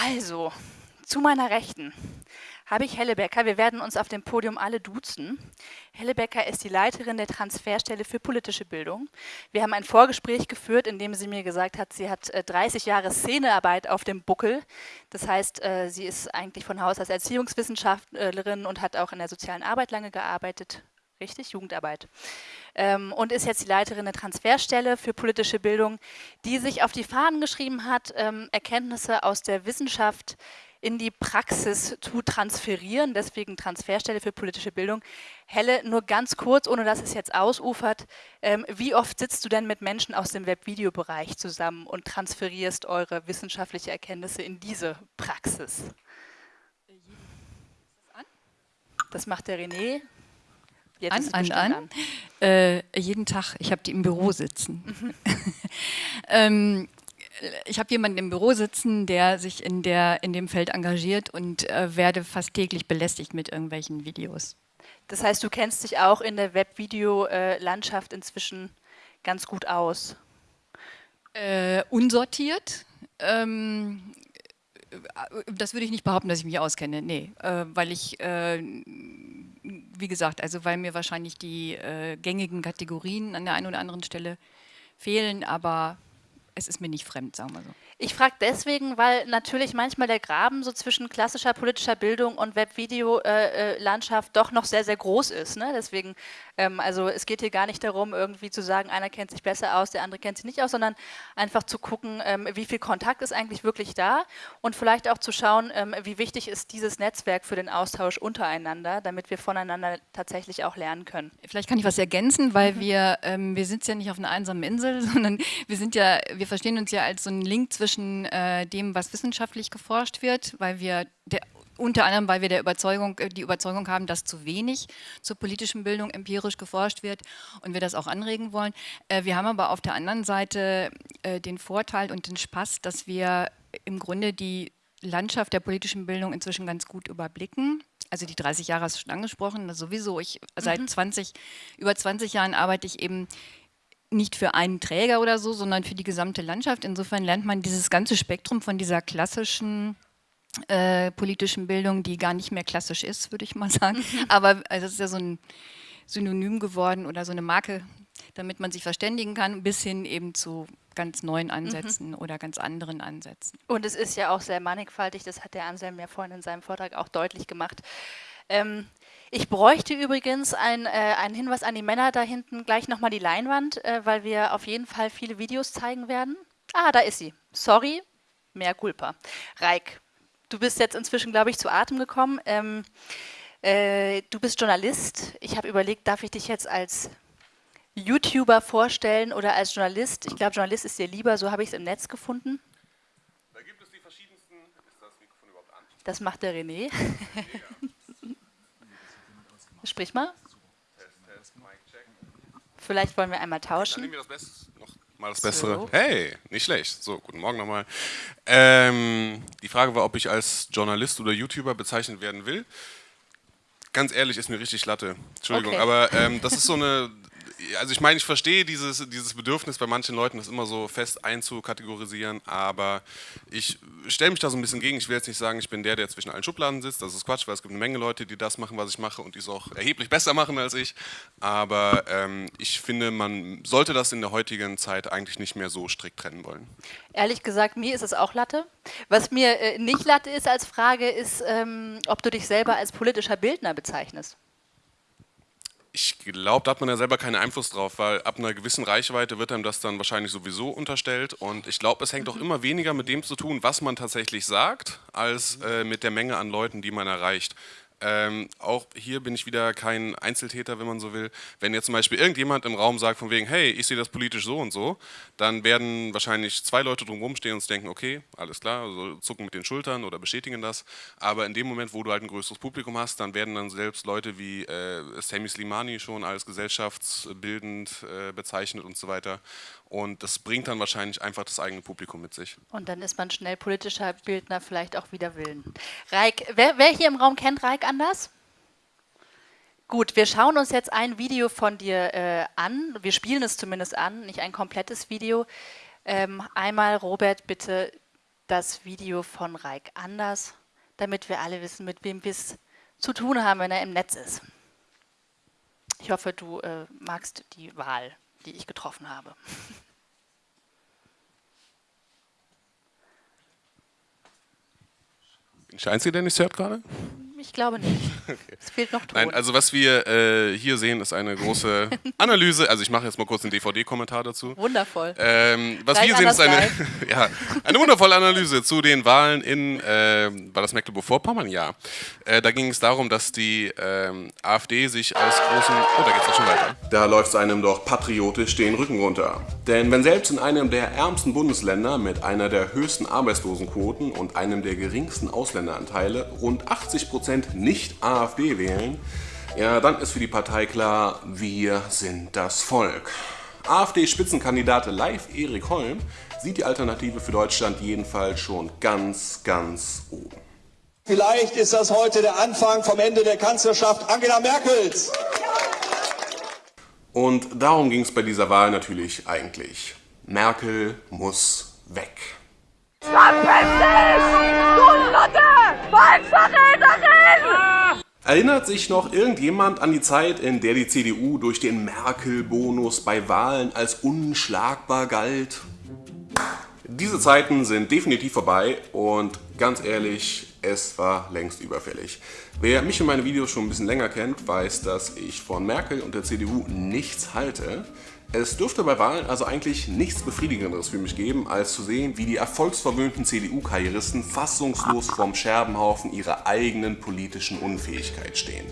Also, zu meiner Rechten habe ich Helle Becker. Wir werden uns auf dem Podium alle duzen. Helle Becker ist die Leiterin der Transferstelle für politische Bildung. Wir haben ein Vorgespräch geführt, in dem sie mir gesagt hat, sie hat 30 äh, Jahre Szenearbeit auf dem Buckel. Das heißt, äh, sie ist eigentlich von Haus aus Erziehungswissenschaftlerin und hat auch in der sozialen Arbeit lange gearbeitet. Richtig, Jugendarbeit. Ähm, und ist jetzt die Leiterin der Transferstelle für politische Bildung, die sich auf die Fahnen geschrieben hat, ähm, Erkenntnisse aus der Wissenschaft in die Praxis zu transferieren, deswegen Transferstelle für politische Bildung. Helle, nur ganz kurz, ohne dass es jetzt ausufert, ähm, wie oft sitzt du denn mit Menschen aus dem Webvideobereich zusammen und transferierst eure wissenschaftliche Erkenntnisse in diese Praxis? Das macht der René. Jetzt an, an, an. Äh, jeden Tag. Ich habe die im Büro sitzen. Mhm. ähm, ich habe jemanden im Büro sitzen, der sich in, der, in dem Feld engagiert und äh, werde fast täglich belästigt mit irgendwelchen Videos. Das heißt, du kennst dich auch in der Webvideo-Landschaft inzwischen ganz gut aus? Äh, unsortiert. Ähm, das würde ich nicht behaupten, dass ich mich auskenne, nee, äh, weil ich, äh, wie gesagt, also weil mir wahrscheinlich die äh, gängigen Kategorien an der einen oder anderen Stelle fehlen, aber es ist mir nicht fremd, sagen wir so. Ich frage deswegen, weil natürlich manchmal der Graben so zwischen klassischer politischer Bildung und Webvideo-Landschaft doch noch sehr, sehr groß ist. Ne? Deswegen, ähm, also es geht hier gar nicht darum, irgendwie zu sagen, einer kennt sich besser aus, der andere kennt sich nicht aus, sondern einfach zu gucken, ähm, wie viel Kontakt ist eigentlich wirklich da und vielleicht auch zu schauen, ähm, wie wichtig ist dieses Netzwerk für den Austausch untereinander, damit wir voneinander tatsächlich auch lernen können. Vielleicht kann ich was ergänzen, weil mhm. wir, ähm, wir sind ja nicht auf einer einsamen Insel, sondern wir sind ja, wir verstehen uns ja als so einen Link zwischen zwischen äh, dem, was wissenschaftlich geforscht wird, weil wir der, unter anderem, weil wir der Überzeugung, äh, die Überzeugung haben, dass zu wenig zur politischen Bildung empirisch geforscht wird und wir das auch anregen wollen. Äh, wir haben aber auf der anderen Seite äh, den Vorteil und den Spaß, dass wir im Grunde die Landschaft der politischen Bildung inzwischen ganz gut überblicken. Also die 30 Jahre hast du schon angesprochen, sowieso. Ich, seit mhm. 20, über 20 Jahren arbeite ich eben nicht für einen Träger oder so, sondern für die gesamte Landschaft. Insofern lernt man dieses ganze Spektrum von dieser klassischen äh, politischen Bildung, die gar nicht mehr klassisch ist, würde ich mal sagen. Mhm. Aber also es ist ja so ein Synonym geworden oder so eine Marke, damit man sich verständigen kann, bis hin eben zu ganz neuen Ansätzen mhm. oder ganz anderen Ansätzen. Und es ist ja auch sehr mannigfaltig, das hat der Anselm ja vorhin in seinem Vortrag auch deutlich gemacht. Ähm, ich bräuchte übrigens ein, äh, einen Hinweis an die Männer da hinten, gleich nochmal die Leinwand, äh, weil wir auf jeden Fall viele Videos zeigen werden. Ah, da ist sie. Sorry, mehr Culpa. Reik, du bist jetzt inzwischen, glaube ich, zu Atem gekommen. Ähm, äh, du bist Journalist. Ich habe überlegt, darf ich dich jetzt als YouTuber vorstellen oder als Journalist? Ich glaube, Journalist ist dir lieber, so habe ich es im Netz gefunden. Da gibt es die verschiedensten. Ist das Mikrofon überhaupt an? Das macht der René. Sprich mal. Vielleicht wollen wir einmal tauschen. Dann nehmen wir das Beste, noch mal das Bessere. So. Hey, nicht schlecht. So, guten Morgen nochmal. Ähm, die Frage war, ob ich als Journalist oder YouTuber bezeichnet werden will. Ganz ehrlich, ist mir richtig Latte. Entschuldigung, okay. aber ähm, das ist so eine also ich meine, ich verstehe dieses, dieses Bedürfnis bei manchen Leuten, das immer so fest einzukategorisieren, aber ich stelle mich da so ein bisschen gegen. Ich will jetzt nicht sagen, ich bin der, der zwischen allen Schubladen sitzt, das ist Quatsch, weil es gibt eine Menge Leute, die das machen, was ich mache und die es auch erheblich besser machen als ich, aber ähm, ich finde, man sollte das in der heutigen Zeit eigentlich nicht mehr so strikt trennen wollen. Ehrlich gesagt, mir ist es auch Latte. Was mir äh, nicht Latte ist als Frage, ist, ähm, ob du dich selber als politischer Bildner bezeichnest. Ich glaube, da hat man ja selber keinen Einfluss drauf, weil ab einer gewissen Reichweite wird einem das dann wahrscheinlich sowieso unterstellt. Und ich glaube, es hängt auch immer weniger mit dem zu tun, was man tatsächlich sagt, als äh, mit der Menge an Leuten, die man erreicht. Ähm, auch hier bin ich wieder kein Einzeltäter, wenn man so will. Wenn jetzt zum Beispiel irgendjemand im Raum sagt von wegen, hey, ich sehe das politisch so und so, dann werden wahrscheinlich zwei Leute drumherum stehen und denken, okay, alles klar, also zucken mit den Schultern oder bestätigen das. Aber in dem Moment, wo du halt ein größeres Publikum hast, dann werden dann selbst Leute wie äh, Sammy Slimani schon als gesellschaftsbildend äh, bezeichnet und so weiter. Und das bringt dann wahrscheinlich einfach das eigene Publikum mit sich. Und dann ist man schnell politischer Bildner, vielleicht auch wieder Willen. Reik, wer, wer hier im Raum kennt Reik anders? Gut, wir schauen uns jetzt ein Video von dir äh, an. Wir spielen es zumindest an, nicht ein komplettes Video. Ähm, einmal, Robert, bitte das Video von Reik Anders, damit wir alle wissen, mit wem wir es zu tun haben, wenn er im Netz ist. Ich hoffe, du äh, magst die Wahl, die ich getroffen habe. Bin ich der Einzige, der nichts hört gerade? Ich glaube nicht. Okay. Es fehlt noch Ton. Nein, also was wir äh, hier sehen, ist eine große Analyse. Also ich mache jetzt mal kurz einen DVD-Kommentar dazu. Wundervoll. Ähm, was Gleich wir sehen, ist eine, ja, eine wundervolle Analyse zu den Wahlen in, äh, war das Mecklenburg-Vorpommern? Ja. Äh, da ging es darum, dass die ähm, AfD sich als großen... Oh, da geht es auch schon weiter. Da läuft es einem doch patriotisch den Rücken runter. Denn wenn selbst in einem der ärmsten Bundesländer mit einer der höchsten Arbeitslosenquoten und einem der geringsten Ausländeranteile rund 80 Prozent nicht AfD wählen, ja, dann ist für die Partei klar, wir sind das Volk. AfD-Spitzenkandidat Live Erik Holm sieht die Alternative für Deutschland jedenfalls schon ganz, ganz oben. Vielleicht ist das heute der Anfang vom Ende der Kanzlerschaft Angela Merkels. Und darum ging es bei dieser Wahl natürlich eigentlich. Merkel muss weg. Verpiss dich! Du Nutte! Volksverräterin! Erinnert sich noch irgendjemand an die Zeit, in der die CDU durch den Merkel-Bonus bei Wahlen als unschlagbar galt? Diese Zeiten sind definitiv vorbei und ganz ehrlich, es war längst überfällig. Wer mich und meine Videos schon ein bisschen länger kennt, weiß, dass ich von Merkel und der CDU nichts halte. Es dürfte bei Wahlen also eigentlich nichts Befriedigenderes für mich geben, als zu sehen, wie die erfolgsverwöhnten CDU-Karrieristen fassungslos vorm Scherbenhaufen ihrer eigenen politischen Unfähigkeit stehen.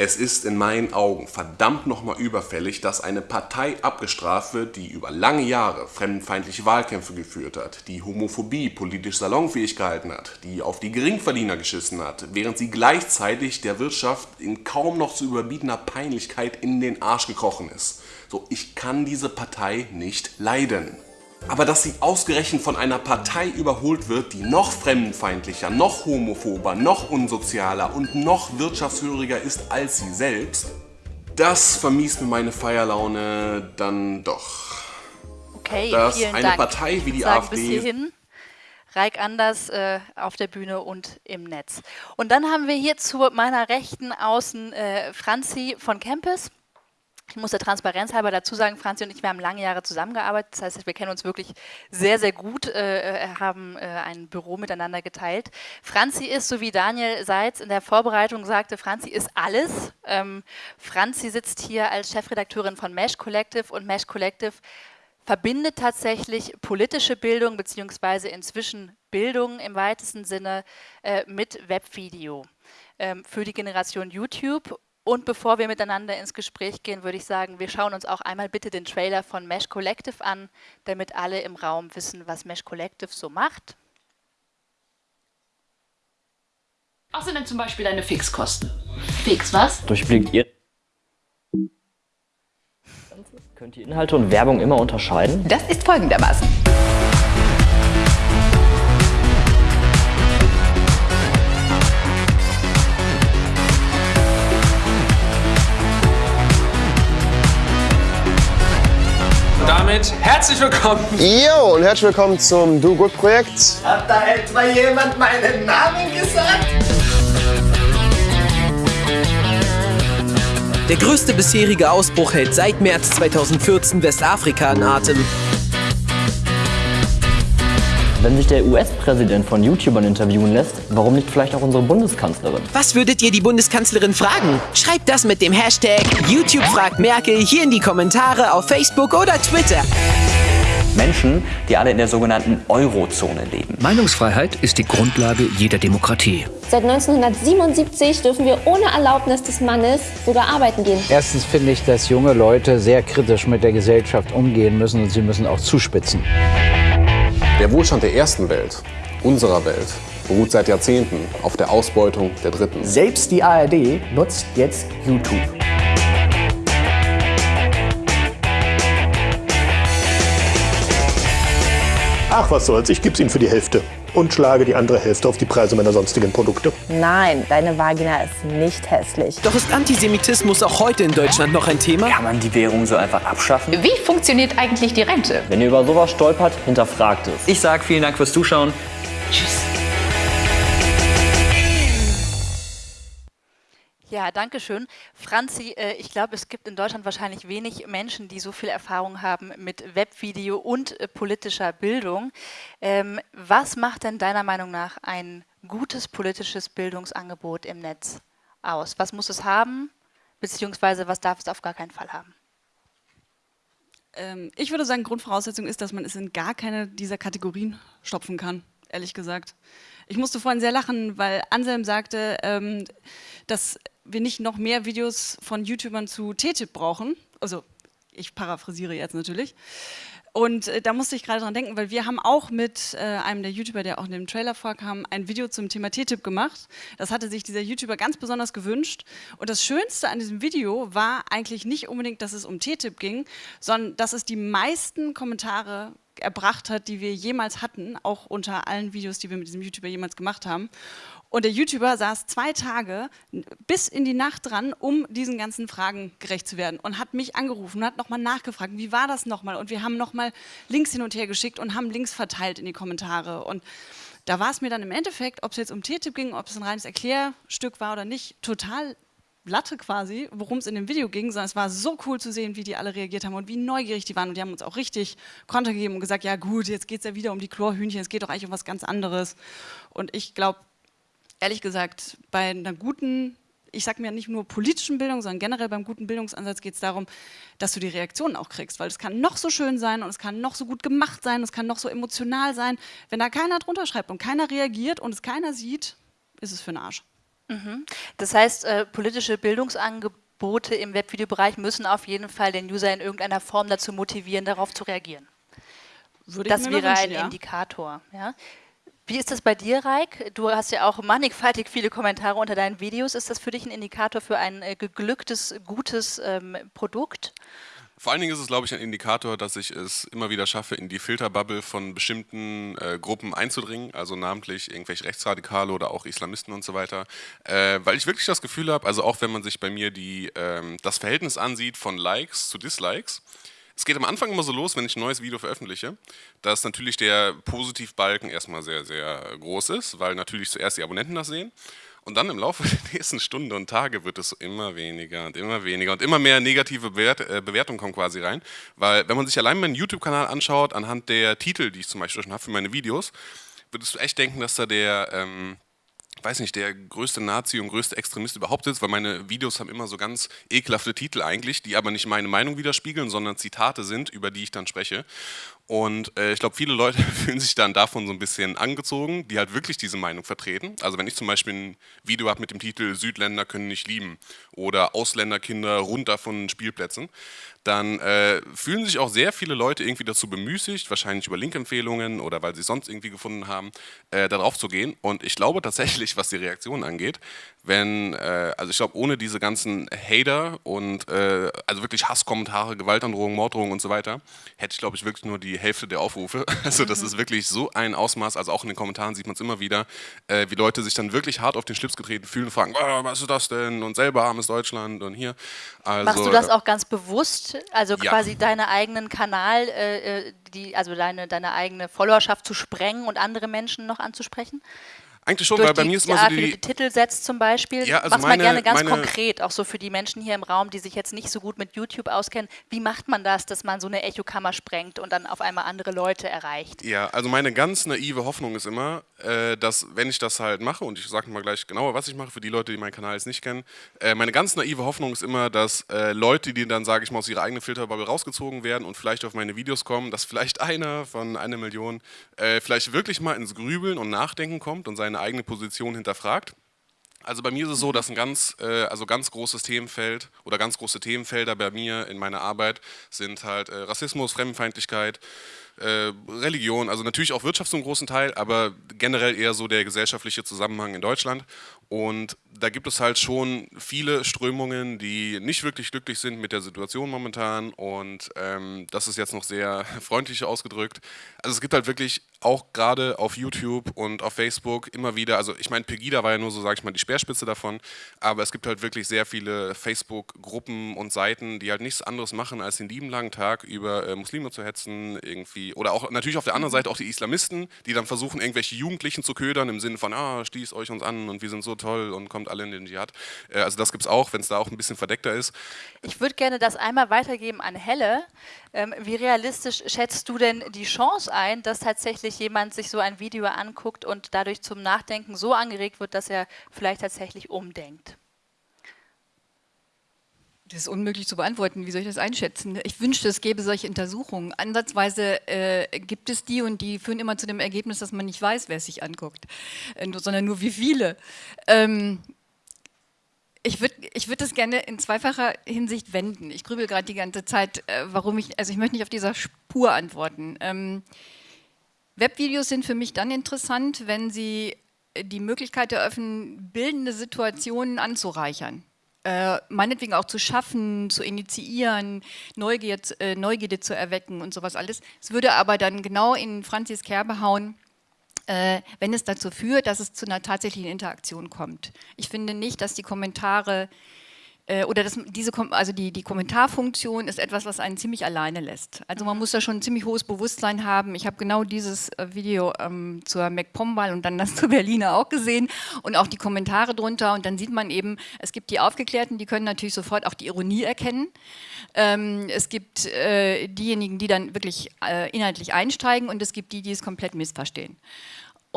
Es ist in meinen Augen verdammt nochmal überfällig, dass eine Partei abgestraft wird, die über lange Jahre fremdenfeindliche Wahlkämpfe geführt hat, die Homophobie politisch salonfähig gehalten hat, die auf die Geringverdiener geschissen hat, während sie gleichzeitig der Wirtschaft in kaum noch zu überbietender Peinlichkeit in den Arsch gekrochen ist. So, ich kann diese Partei nicht leiden. Aber dass sie ausgerechnet von einer Partei überholt wird, die noch fremdenfeindlicher, noch homophober, noch unsozialer und noch wirtschaftshöriger ist als sie selbst, das vermiest mir meine Feierlaune dann doch. Okay, dass vielen eine Dank. Partei wie die Sagen AfD bis hierhin. Reik Anders äh, auf der Bühne und im Netz. Und dann haben wir hier zu meiner Rechten außen äh, Franzi von Campus. Ich muss der Transparenz halber dazu sagen, Franzi und ich, wir haben lange Jahre zusammengearbeitet. Das heißt, wir kennen uns wirklich sehr, sehr gut, äh, äh, haben äh, ein Büro miteinander geteilt. Franzi ist, so wie Daniel Seitz in der Vorbereitung sagte, Franzi ist alles. Ähm, Franzi sitzt hier als Chefredakteurin von Mesh Collective und Mesh Collective verbindet tatsächlich politische Bildung beziehungsweise inzwischen Bildung im weitesten Sinne äh, mit Webvideo ähm, für die Generation YouTube und bevor wir miteinander ins Gespräch gehen, würde ich sagen, wir schauen uns auch einmal bitte den Trailer von Mesh Collective an, damit alle im Raum wissen, was Mesh Collective so macht. Was sind denn zum Beispiel deine Fixkosten? Fix was? Durchblickt ihr könnt ihr Inhalte und Werbung immer unterscheiden? Das ist folgendermaßen. Damit herzlich willkommen. Jo, und herzlich willkommen zum Do Good Projekt. Hat da etwa jemand meinen Namen gesagt? Der größte bisherige Ausbruch hält seit März 2014 Westafrika in Atem. Wenn sich der US-Präsident von YouTubern interviewen lässt, warum nicht vielleicht auch unsere Bundeskanzlerin? Was würdet ihr die Bundeskanzlerin fragen? Schreibt das mit dem Hashtag YouTube fragt Merkel hier in die Kommentare auf Facebook oder Twitter. Menschen, die alle in der sogenannten Eurozone leben. Meinungsfreiheit ist die Grundlage jeder Demokratie. Seit 1977 dürfen wir ohne Erlaubnis des Mannes sogar arbeiten gehen. Erstens finde ich, dass junge Leute sehr kritisch mit der Gesellschaft umgehen müssen und sie müssen auch zuspitzen. Der Wohlstand der ersten Welt, unserer Welt, beruht seit Jahrzehnten auf der Ausbeutung der Dritten. Selbst die ARD nutzt jetzt YouTube. Ach, was soll's, ich geb's Ihnen für die Hälfte und schlage die andere Hälfte auf die Preise meiner sonstigen Produkte. Nein, deine Vagina ist nicht hässlich. Doch ist Antisemitismus auch heute in Deutschland noch ein Thema? Kann man die Währung so einfach abschaffen? Wie funktioniert eigentlich die Rente? Wenn ihr über sowas stolpert, hinterfragt es. Ich sag vielen Dank fürs Zuschauen. Ja, danke schön. Franzi, äh, ich glaube, es gibt in Deutschland wahrscheinlich wenig Menschen, die so viel Erfahrung haben mit Webvideo und äh, politischer Bildung. Ähm, was macht denn deiner Meinung nach ein gutes politisches Bildungsangebot im Netz aus? Was muss es haben, beziehungsweise was darf es auf gar keinen Fall haben? Ähm, ich würde sagen, Grundvoraussetzung ist, dass man es in gar keine dieser Kategorien stopfen kann, ehrlich gesagt. Ich musste vorhin sehr lachen, weil Anselm sagte, ähm, dass wir nicht noch mehr Videos von YouTubern zu TTIP brauchen. Also ich paraphrasiere jetzt natürlich. Und äh, da musste ich gerade dran denken, weil wir haben auch mit äh, einem der YouTuber, der auch in dem Trailer vorkam, ein Video zum Thema TTIP gemacht. Das hatte sich dieser YouTuber ganz besonders gewünscht. Und das Schönste an diesem Video war eigentlich nicht unbedingt, dass es um TTIP ging, sondern dass es die meisten Kommentare erbracht hat, die wir jemals hatten, auch unter allen Videos, die wir mit diesem YouTuber jemals gemacht haben. Und der YouTuber saß zwei Tage bis in die Nacht dran, um diesen ganzen Fragen gerecht zu werden und hat mich angerufen und hat nochmal nachgefragt, wie war das nochmal? Und wir haben nochmal Links hin und her geschickt und haben Links verteilt in die Kommentare. Und da war es mir dann im Endeffekt, ob es jetzt um TTIP ging, ob es ein reines Erklärstück war oder nicht, total Latte quasi, worum es in dem Video ging, sondern es war so cool zu sehen, wie die alle reagiert haben und wie neugierig die waren. Und die haben uns auch richtig Konter gegeben und gesagt, ja gut, jetzt geht es ja wieder um die Chlorhühnchen, es geht doch eigentlich um was ganz anderes. Und ich glaube, ehrlich gesagt, bei einer guten, ich sage mir nicht nur politischen Bildung, sondern generell beim guten Bildungsansatz geht es darum, dass du die Reaktionen auch kriegst, weil es kann noch so schön sein und es kann noch so gut gemacht sein, es kann noch so emotional sein. Wenn da keiner drunter schreibt und keiner reagiert und es keiner sieht, ist es für den Arsch. Mhm. Das heißt, äh, politische Bildungsangebote im Webvideobereich müssen auf jeden Fall den User in irgendeiner Form dazu motivieren, darauf zu reagieren. Würde das wäre ein ja. Indikator. Ja? Wie ist das bei dir, Raik? Du hast ja auch mannigfaltig viele Kommentare unter deinen Videos. Ist das für dich ein Indikator für ein äh, geglücktes, gutes ähm, Produkt? Vor allen Dingen ist es, glaube ich, ein Indikator, dass ich es immer wieder schaffe, in die Filterbubble von bestimmten äh, Gruppen einzudringen, also namentlich irgendwelche Rechtsradikale oder auch Islamisten und so weiter, äh, weil ich wirklich das Gefühl habe, also auch wenn man sich bei mir die, ähm, das Verhältnis ansieht von Likes zu Dislikes, es geht am Anfang immer so los, wenn ich ein neues Video veröffentliche, dass natürlich der Positivbalken erstmal sehr, sehr groß ist, weil natürlich zuerst die Abonnenten das sehen. Und dann im Laufe der nächsten Stunden und Tage wird es immer weniger und immer weniger und immer mehr negative Bewert äh, Bewertungen kommen quasi rein. Weil wenn man sich allein meinen YouTube-Kanal anschaut, anhand der Titel, die ich zum Beispiel schon habe für meine Videos, würdest du echt denken, dass da der... Ähm, weiß nicht, der größte Nazi und größte Extremist überhaupt ist, weil meine Videos haben immer so ganz ekelhafte Titel eigentlich, die aber nicht meine Meinung widerspiegeln, sondern Zitate sind, über die ich dann spreche. Und äh, ich glaube, viele Leute fühlen sich dann davon so ein bisschen angezogen, die halt wirklich diese Meinung vertreten. Also wenn ich zum Beispiel ein Video habe mit dem Titel Südländer können nicht lieben oder Ausländerkinder runter von Spielplätzen, dann äh, fühlen sich auch sehr viele Leute irgendwie dazu bemüßigt, wahrscheinlich über Linkempfehlungen oder weil sie es sonst irgendwie gefunden haben, äh, darauf zu gehen. Und ich glaube tatsächlich, was die Reaktionen angeht, wenn, äh, also ich glaube, ohne diese ganzen Hater und äh, also wirklich Hasskommentare, Gewaltandrohungen, Morddrohungen und so weiter, hätte ich, glaube ich, wirklich nur die Hälfte der Aufrufe. Also das ist wirklich so ein Ausmaß, also auch in den Kommentaren sieht man es immer wieder, äh, wie Leute sich dann wirklich hart auf den Schlips getreten fühlen und fragen, oh, was ist das denn? Und selber armes Deutschland und hier. Also, Machst du das auch ganz bewusst? Also Ja. quasi deinen eigenen Kanal, äh, äh, die, also deine, deine eigene Followerschaft zu sprengen und andere Menschen noch anzusprechen? Eigentlich schon, Durch weil bei die, mir ist immer so wie du die, die Titel setzt zum Beispiel. Ja, also Mach's mal meine- gerne ganz meine- konkret, auch so für die Menschen hier im Raum, die sich jetzt nicht so gut mit YouTube auskennen. Wie macht man das, dass man so eine Echokammer sprengt und dann auf einmal andere Leute erreicht? Ja, also meine ganz naive Hoffnung ist immer, äh, dass wenn ich das halt mache, und ich sage mal gleich genauer, was ich mache für die Leute, die meinen Kanal jetzt nicht kennen, äh, meine ganz naive Hoffnung ist immer, dass äh, Leute, die dann, sage ich mal, aus ihrer eigenen Filterbubble rausgezogen werden und vielleicht auf meine Videos kommen, dass vielleicht einer von einer Million vielleicht wirklich mal ins Grübeln und Nachdenken kommt und seine eigene Position hinterfragt. Also bei mir ist es so, dass ein ganz, äh, also ganz großes Themenfeld oder ganz große Themenfelder bei mir in meiner Arbeit sind halt äh, Rassismus, Fremdenfeindlichkeit, äh, Religion, also natürlich auch Wirtschaft zum großen Teil, aber generell eher so der gesellschaftliche Zusammenhang in Deutschland. Und da gibt es halt schon viele Strömungen, die nicht wirklich glücklich sind mit der Situation momentan. Und ähm, das ist jetzt noch sehr freundlich ausgedrückt. Also es gibt halt wirklich auch gerade auf YouTube und auf Facebook immer wieder, also ich meine, Pegida war ja nur so, sage ich mal, die Speerspitze davon, aber es gibt halt wirklich sehr viele Facebook-Gruppen und Seiten, die halt nichts anderes machen, als den lieben langen Tag über äh, Muslime zu hetzen, irgendwie, oder auch natürlich auf der anderen Seite auch die Islamisten, die dann versuchen, irgendwelche Jugendlichen zu ködern, im Sinne von, ah, stieß euch uns an und wir sind so toll und kommt alle in den Dschihad. Äh, also das gibt es auch, wenn es da auch ein bisschen verdeckter ist. Ich würde gerne das einmal weitergeben an Helle. Ähm, wie realistisch schätzt du denn die Chance ein, dass tatsächlich jemand sich so ein Video anguckt und dadurch zum Nachdenken so angeregt wird, dass er vielleicht tatsächlich umdenkt? Das ist unmöglich zu beantworten. Wie soll ich das einschätzen? Ich wünschte, es gäbe solche Untersuchungen. Ansatzweise äh, gibt es die und die führen immer zu dem Ergebnis, dass man nicht weiß, wer es sich anguckt, äh, sondern nur wie viele. Ähm, ich würde ich würd das gerne in zweifacher Hinsicht wenden. Ich grübel gerade die ganze Zeit, äh, warum ich, also ich möchte nicht auf dieser Spur antworten. Ähm, Webvideos sind für mich dann interessant, wenn sie die Möglichkeit eröffnen, bildende Situationen anzureichern äh, meinetwegen auch zu schaffen, zu initiieren, Neugier, äh, Neugierde zu erwecken und sowas alles. Es würde aber dann genau in Franzis Kerbe hauen, äh, wenn es dazu führt, dass es zu einer tatsächlichen Interaktion kommt. Ich finde nicht, dass die Kommentare äh, oder das, diese, also die, die Kommentarfunktion ist etwas, was einen ziemlich alleine lässt. Also man muss da schon ein ziemlich hohes Bewusstsein haben. Ich habe genau dieses äh, Video ähm, zur MacPom-Wahl und dann das zur Berliner auch gesehen und auch die Kommentare drunter und dann sieht man eben, es gibt die Aufgeklärten, die können natürlich sofort auch die Ironie erkennen. Ähm, es gibt äh, diejenigen, die dann wirklich äh, inhaltlich einsteigen und es gibt die, die es komplett missverstehen.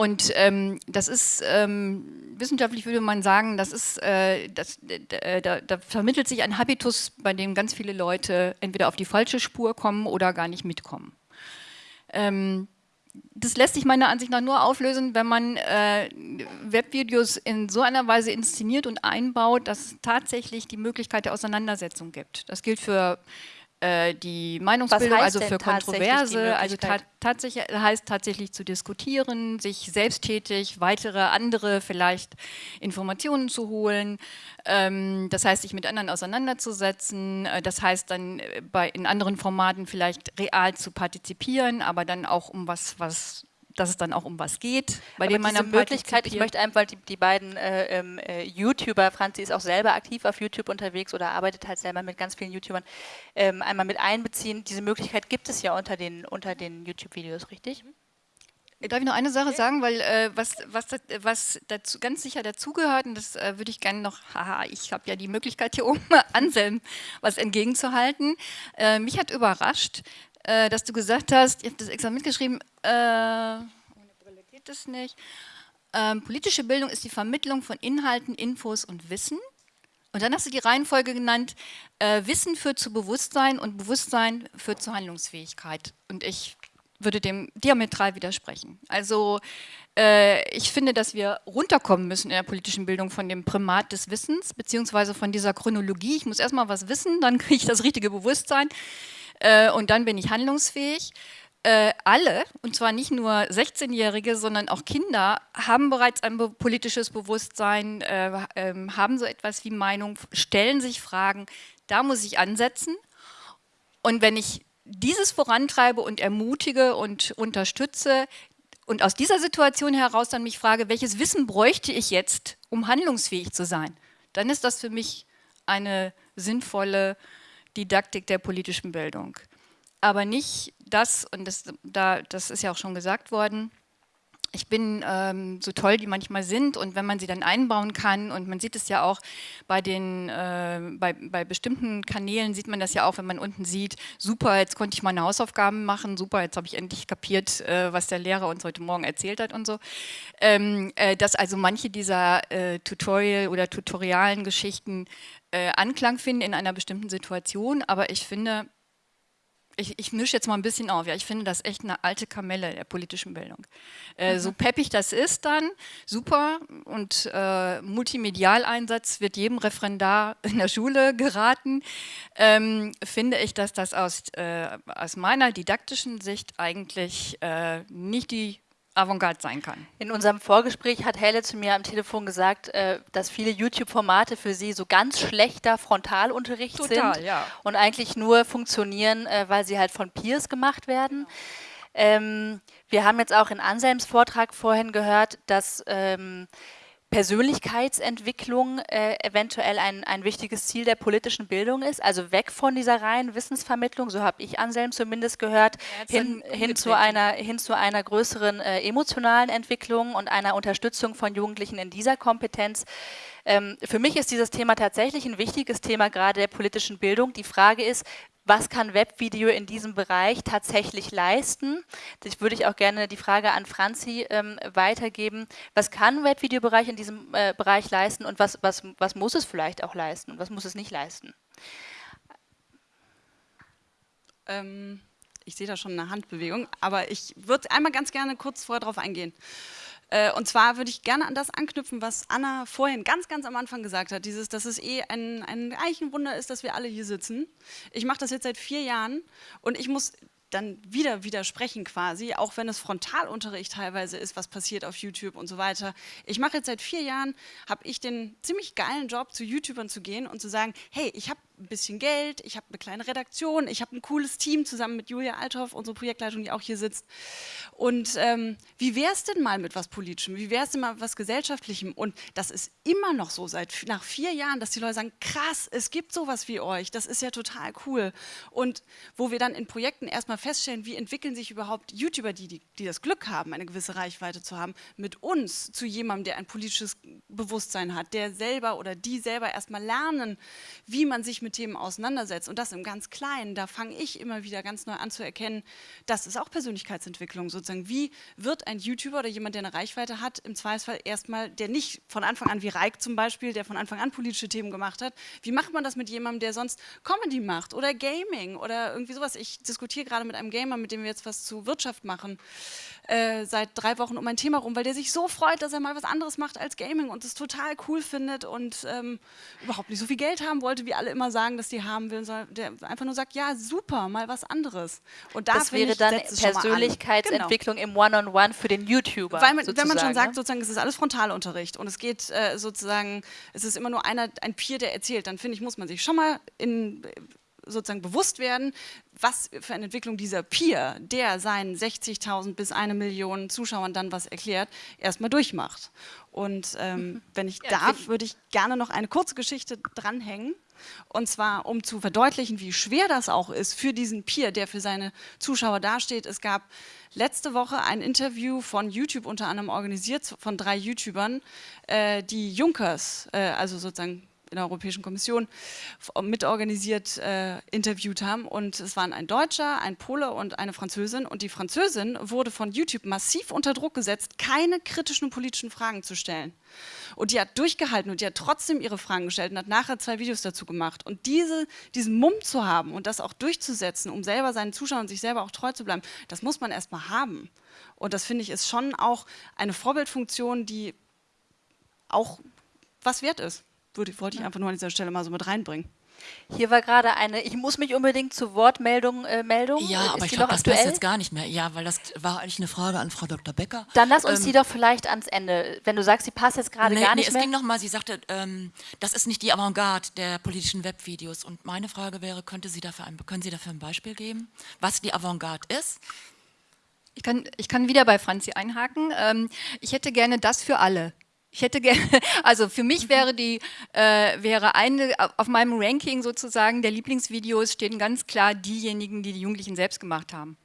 Und ähm, das ist, ähm, wissenschaftlich würde man sagen, das ist, äh, das, da, da, vermittelt sich ein Habitus, bei dem ganz viele Leute entweder auf die falsche Spur kommen oder gar nicht mitkommen. Ähm, das lässt sich meiner Ansicht nach nur auflösen, wenn man äh, Webvideos in so einer Weise inszeniert und einbaut, dass es tatsächlich die Möglichkeit der Auseinandersetzung gibt. Das gilt für äh, die Meinungsbildung, also für Kontroverse, also ta tatsächlich, heißt tatsächlich zu diskutieren, sich selbsttätig weitere andere vielleicht Informationen zu holen, ähm, das heißt sich mit anderen auseinanderzusetzen, äh, das heißt dann äh, bei, in anderen Formaten vielleicht real zu partizipieren, aber dann auch um was, was dass es dann auch um was geht. Bei Aber dem diese Möglichkeit, ich möchte einfach die, die beiden äh, ähm, äh, YouTuber, Franzi ist auch selber aktiv auf YouTube unterwegs oder arbeitet halt selber mit ganz vielen YouTubern, ähm, einmal mit einbeziehen. Diese Möglichkeit gibt es ja unter den, unter den YouTube-Videos, richtig? Darf ich noch eine Sache sagen, weil äh, was, was, was dazu, ganz sicher dazugehört, und das äh, würde ich gerne noch, haha, ich habe ja die Möglichkeit hier oben Anselm was entgegenzuhalten. Äh, mich hat überrascht, äh, dass du gesagt hast, ich habe das extra mitgeschrieben, äh, ohne Brille geht das nicht. Ähm, politische Bildung ist die Vermittlung von Inhalten, Infos und Wissen. Und dann hast du die Reihenfolge genannt, äh, Wissen führt zu Bewusstsein und Bewusstsein führt zu Handlungsfähigkeit. Und ich würde dem diametral widersprechen. Also äh, ich finde, dass wir runterkommen müssen in der politischen Bildung von dem Primat des Wissens, beziehungsweise von dieser Chronologie. Ich muss erstmal was wissen, dann kriege ich das richtige Bewusstsein äh, und dann bin ich handlungsfähig. Äh, alle, und zwar nicht nur 16-Jährige, sondern auch Kinder, haben bereits ein be politisches Bewusstsein, äh, äh, haben so etwas wie Meinung, stellen sich Fragen, da muss ich ansetzen. Und wenn ich dieses vorantreibe und ermutige und unterstütze und aus dieser Situation heraus dann mich frage, welches Wissen bräuchte ich jetzt, um handlungsfähig zu sein, dann ist das für mich eine sinnvolle Didaktik der politischen Bildung. Aber nicht das, und das, da, das ist ja auch schon gesagt worden, ich bin ähm, so toll, die manchmal sind und wenn man sie dann einbauen kann und man sieht es ja auch bei den, äh, bei, bei bestimmten Kanälen sieht man das ja auch, wenn man unten sieht, super, jetzt konnte ich meine Hausaufgaben machen, super, jetzt habe ich endlich kapiert, äh, was der Lehrer uns heute Morgen erzählt hat und so. Ähm, äh, dass also manche dieser äh, Tutorial- oder tutorialen Geschichten äh, Anklang finden in einer bestimmten Situation, aber ich finde, ich, ich mische jetzt mal ein bisschen auf. Ja, ich finde das echt eine alte Kamelle der politischen Bildung. Äh, mhm. So peppig das ist dann, super. Und äh, Multimedialeinsatz wird jedem Referendar in der Schule geraten. Ähm, finde ich, dass das aus, äh, aus meiner didaktischen Sicht eigentlich äh, nicht die Avantgarde sein kann. In unserem Vorgespräch hat Helle zu mir am Telefon gesagt, äh, dass viele YouTube-Formate für sie so ganz schlechter Frontalunterricht Total, sind ja. und eigentlich nur funktionieren, äh, weil sie halt von Peers gemacht werden. Ähm, wir haben jetzt auch in Anselms Vortrag vorhin gehört, dass ähm, Persönlichkeitsentwicklung äh, eventuell ein, ein wichtiges Ziel der politischen Bildung ist, also weg von dieser reinen Wissensvermittlung, so habe ich Anselm zumindest gehört, ja, hin, hin, zu einer, hin zu einer größeren äh, emotionalen Entwicklung und einer Unterstützung von Jugendlichen in dieser Kompetenz. Ähm, für mich ist dieses Thema tatsächlich ein wichtiges Thema gerade der politischen Bildung. Die Frage ist, was kann Webvideo in diesem Bereich tatsächlich leisten? Das würde ich auch gerne die Frage an Franzi ähm, weitergeben. Was kann Webvideobereich in diesem äh, Bereich leisten und was, was, was muss es vielleicht auch leisten und was muss es nicht leisten? Ähm, ich sehe da schon eine Handbewegung, aber ich würde einmal ganz gerne kurz vorher darauf eingehen. Äh, und zwar würde ich gerne an das anknüpfen, was Anna vorhin ganz, ganz am Anfang gesagt hat, dieses, dass es eh ein, ein, eigentlich ein Wunder ist, dass wir alle hier sitzen. Ich mache das jetzt seit vier Jahren und ich muss dann wieder widersprechen quasi, auch wenn es Frontalunterricht teilweise ist, was passiert auf YouTube und so weiter. Ich mache jetzt seit vier Jahren, habe ich den ziemlich geilen Job, zu YouTubern zu gehen und zu sagen, hey, ich habe ein bisschen Geld, ich habe eine kleine Redaktion, ich habe ein cooles Team zusammen mit Julia Althoff, unsere Projektleitung, die auch hier sitzt. Und ähm, wie wäre es denn mal mit was Politischem? Wie wäre es denn mal mit was Gesellschaftlichem? Und das ist immer noch so, seit nach vier Jahren, dass die Leute sagen, krass, es gibt sowas wie euch, das ist ja total cool. Und wo wir dann in Projekten erstmal feststellen, wie entwickeln sich überhaupt YouTuber, die, die, die das Glück haben, eine gewisse Reichweite zu haben, mit uns zu jemandem, der ein politisches Bewusstsein hat, der selber oder die selber erstmal lernen, wie man sich mit mit Themen auseinandersetzt und das im ganz Kleinen, da fange ich immer wieder ganz neu an zu erkennen, das ist auch Persönlichkeitsentwicklung sozusagen. Wie wird ein YouTuber oder jemand, der eine Reichweite hat, im Zweifelsfall erstmal, der nicht von Anfang an wie Reik zum Beispiel, der von Anfang an politische Themen gemacht hat, wie macht man das mit jemandem, der sonst Comedy macht oder Gaming oder irgendwie sowas. Ich diskutiere gerade mit einem Gamer, mit dem wir jetzt was zu Wirtschaft machen, äh, seit drei Wochen um ein Thema rum, weil der sich so freut, dass er mal was anderes macht als Gaming und es total cool findet und ähm, überhaupt nicht so viel Geld haben wollte, wie alle immer sagen sagen, dass die haben will, sondern der einfach nur sagt, ja, super, mal was anderes. Und da das wäre ich, dann Persönlichkeitsentwicklung genau. im One-on-One -on -One für den YouTuber. Weil man, wenn man schon sagt, ne? sozusagen, es ist alles Frontalunterricht und es geht äh, sozusagen, es ist immer nur einer, ein Peer, der erzählt, dann finde ich, muss man sich schon mal in sozusagen bewusst werden, was für eine Entwicklung dieser Peer, der seinen 60.000 bis eine Million Zuschauern dann was erklärt, erstmal durchmacht. Und ähm, mhm. wenn ich ja, darf, würde ich gerne noch eine kurze Geschichte dranhängen. Und zwar, um zu verdeutlichen, wie schwer das auch ist für diesen Peer, der für seine Zuschauer dasteht. Es gab letzte Woche ein Interview von YouTube unter anderem organisiert, von drei YouTubern, äh, die Junkers, äh, also sozusagen in der Europäischen Kommission mitorganisiert äh, interviewt haben. Und es waren ein Deutscher, ein Pole und eine Französin. Und die Französin wurde von YouTube massiv unter Druck gesetzt, keine kritischen politischen Fragen zu stellen. Und die hat durchgehalten und die hat trotzdem ihre Fragen gestellt und hat nachher zwei Videos dazu gemacht. Und diese, diesen Mumm zu haben und das auch durchzusetzen, um selber seinen Zuschauern und sich selber auch treu zu bleiben, das muss man erstmal haben. Und das finde ich ist schon auch eine Vorbildfunktion, die auch was wert ist würde, wollte ich einfach nur an dieser Stelle mal so mit reinbringen. Hier war gerade eine, ich muss mich unbedingt zu Wortmeldung äh, Meldung. Ja, Ist aber ich glaube, das passt jetzt gar nicht mehr. Ja, weil das war eigentlich eine Frage an Frau Dr. Becker. Dann lass uns ähm, die doch vielleicht ans Ende, wenn du sagst, sie passt jetzt gerade nee, gar nicht nee, mehr. es ging nochmal, sie sagte, ähm, das ist nicht die Avantgarde der politischen Webvideos. Und meine Frage wäre, könnte sie dafür ein, können Sie dafür ein Beispiel geben, was die Avantgarde ist? Ich kann, ich kann wieder bei Franzi einhaken. Ähm, ich hätte gerne das für alle. Ich hätte gerne, also für mich wäre die, äh, wäre eine, auf meinem Ranking sozusagen der Lieblingsvideos stehen ganz klar diejenigen, die die Jugendlichen selbst gemacht haben.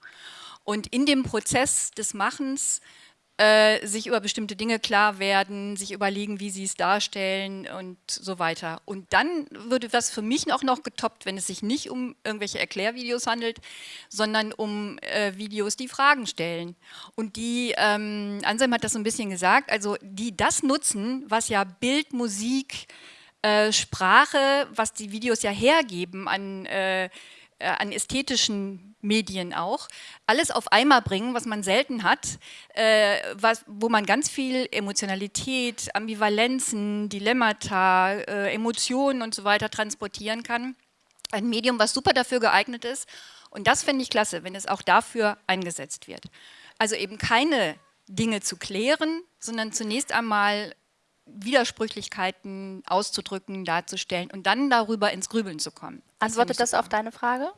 Und in dem Prozess des Machens äh, sich über bestimmte Dinge klar werden, sich überlegen, wie sie es darstellen und so weiter. Und dann würde das für mich auch noch getoppt, wenn es sich nicht um irgendwelche Erklärvideos handelt, sondern um äh, Videos, die Fragen stellen. Und die, ähm, Anselm hat das so ein bisschen gesagt, also die das nutzen, was ja Bild, Musik, äh, Sprache, was die Videos ja hergeben an, äh, äh, an ästhetischen Medien auch, alles auf einmal bringen, was man selten hat, äh, was, wo man ganz viel Emotionalität, Ambivalenzen, Dilemmata, äh, Emotionen und so weiter transportieren kann. Ein Medium, was super dafür geeignet ist. Und das finde ich klasse, wenn es auch dafür eingesetzt wird. Also eben keine Dinge zu klären, sondern zunächst einmal Widersprüchlichkeiten auszudrücken, darzustellen und dann darüber ins Grübeln zu kommen. Das Antwortet das auf deine Frage?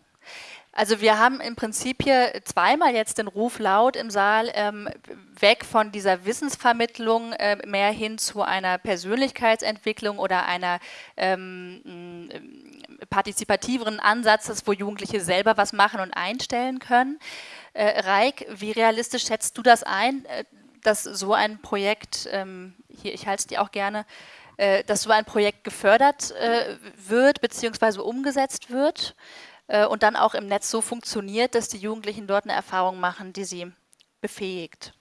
Also wir haben im Prinzip hier zweimal jetzt den Ruf laut im Saal, ähm, weg von dieser Wissensvermittlung äh, mehr hin zu einer Persönlichkeitsentwicklung oder einer ähm, partizipativeren Ansatzes, wo Jugendliche selber was machen und einstellen können. Äh, Reik, wie realistisch schätzt du das ein, äh, dass so ein Projekt, ähm, hier, ich halte es dir auch gerne, äh, dass so ein Projekt gefördert äh, wird bzw. umgesetzt wird äh, und dann auch im Netz so funktioniert, dass die Jugendlichen dort eine Erfahrung machen, die sie befähigt?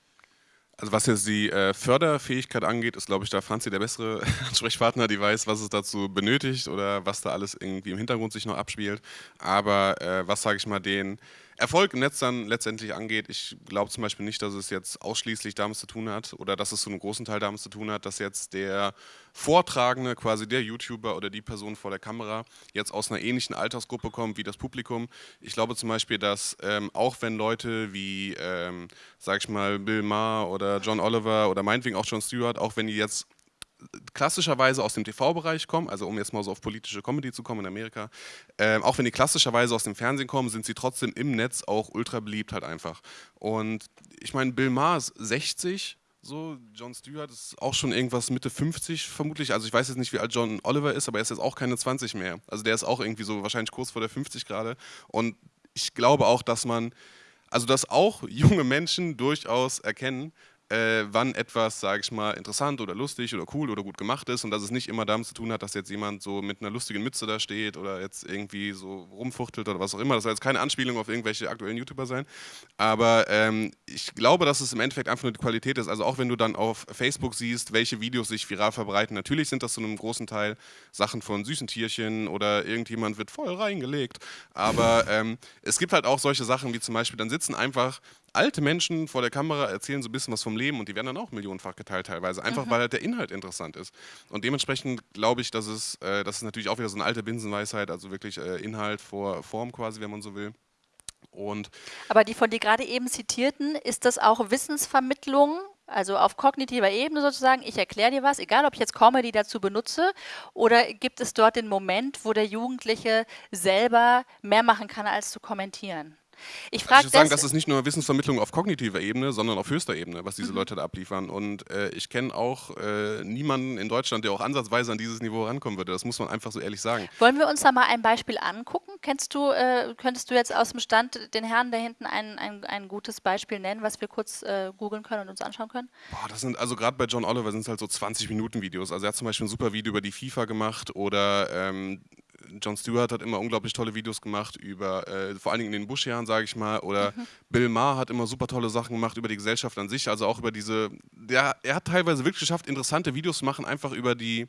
Also was jetzt die äh, Förderfähigkeit angeht, ist glaube ich da Franzi der bessere Ansprechpartner, die weiß, was es dazu benötigt oder was da alles irgendwie im Hintergrund sich noch abspielt. Aber äh, was sage ich mal den Erfolg im Netz dann letztendlich angeht, ich glaube zum Beispiel nicht, dass es jetzt ausschließlich damit zu tun hat oder dass es zu einem großen Teil damit zu tun hat, dass jetzt der Vortragende, quasi der YouTuber oder die Person vor der Kamera, jetzt aus einer ähnlichen Altersgruppe kommt wie das Publikum. Ich glaube zum Beispiel, dass ähm, auch wenn Leute wie, ähm, sag ich mal, Bill Maher oder John Oliver oder meinetwegen auch John Stewart, auch wenn die jetzt klassischerweise aus dem TV-Bereich kommen, also um jetzt mal so auf politische Comedy zu kommen in Amerika, äh, auch wenn die klassischerweise aus dem Fernsehen kommen, sind sie trotzdem im Netz auch ultra beliebt halt einfach. Und ich meine, Bill Maher ist 60, so, John Stewart ist auch schon irgendwas Mitte 50 vermutlich, also ich weiß jetzt nicht, wie alt John Oliver ist, aber er ist jetzt auch keine 20 mehr. Also der ist auch irgendwie so wahrscheinlich kurz vor der 50 gerade und ich glaube auch, dass man, also dass auch junge Menschen durchaus erkennen, äh, wann etwas, sage ich mal, interessant oder lustig oder cool oder gut gemacht ist und dass es nicht immer damit zu tun hat, dass jetzt jemand so mit einer lustigen Mütze da steht oder jetzt irgendwie so rumfuchtelt oder was auch immer. Das soll jetzt keine Anspielung auf irgendwelche aktuellen YouTuber sein. Aber ähm, ich glaube, dass es im Endeffekt einfach nur die Qualität ist. Also auch wenn du dann auf Facebook siehst, welche Videos sich viral verbreiten, natürlich sind das zu einem großen Teil Sachen von süßen Tierchen oder irgendjemand wird voll reingelegt. Aber ähm, es gibt halt auch solche Sachen wie zum Beispiel, dann sitzen einfach alte Menschen vor der Kamera erzählen so ein bisschen was vom Leben und die werden dann auch millionenfach geteilt teilweise, einfach mhm. weil halt der Inhalt interessant ist. Und dementsprechend glaube ich, dass es, äh, das ist natürlich auch wieder so eine alte Binsenweisheit, also wirklich äh, Inhalt vor Form quasi, wenn man so will. Und Aber die von dir gerade eben zitierten, ist das auch Wissensvermittlung also auf kognitiver Ebene sozusagen, ich erkläre dir was, egal ob ich jetzt Comedy dazu benutze oder gibt es dort den Moment, wo der Jugendliche selber mehr machen kann, als zu kommentieren? Ich frage also ich sagen, das ist nicht nur Wissensvermittlung auf kognitiver Ebene, sondern auf höchster Ebene, was diese mhm. Leute da abliefern. Und äh, ich kenne auch äh, niemanden in Deutschland, der auch ansatzweise an dieses Niveau rankommen würde. Das muss man einfach so ehrlich sagen. Wollen wir uns da mal ein Beispiel angucken? Kennst du, äh, könntest du jetzt aus dem Stand den Herrn da hinten ein, ein, ein gutes Beispiel nennen, was wir kurz äh, googeln können und uns anschauen können? Boah, das sind also gerade bei John Oliver sind es halt so 20 Minuten Videos. Also er hat zum Beispiel ein super Video über die FIFA gemacht oder ähm, John Stewart hat immer unglaublich tolle Videos gemacht über, äh, vor allen Dingen in den Bush-Jahren, sage ich mal, oder mhm. Bill Maher hat immer super tolle Sachen gemacht über die Gesellschaft an sich, also auch über diese, der, er hat teilweise wirklich geschafft, interessante Videos zu machen, einfach über die,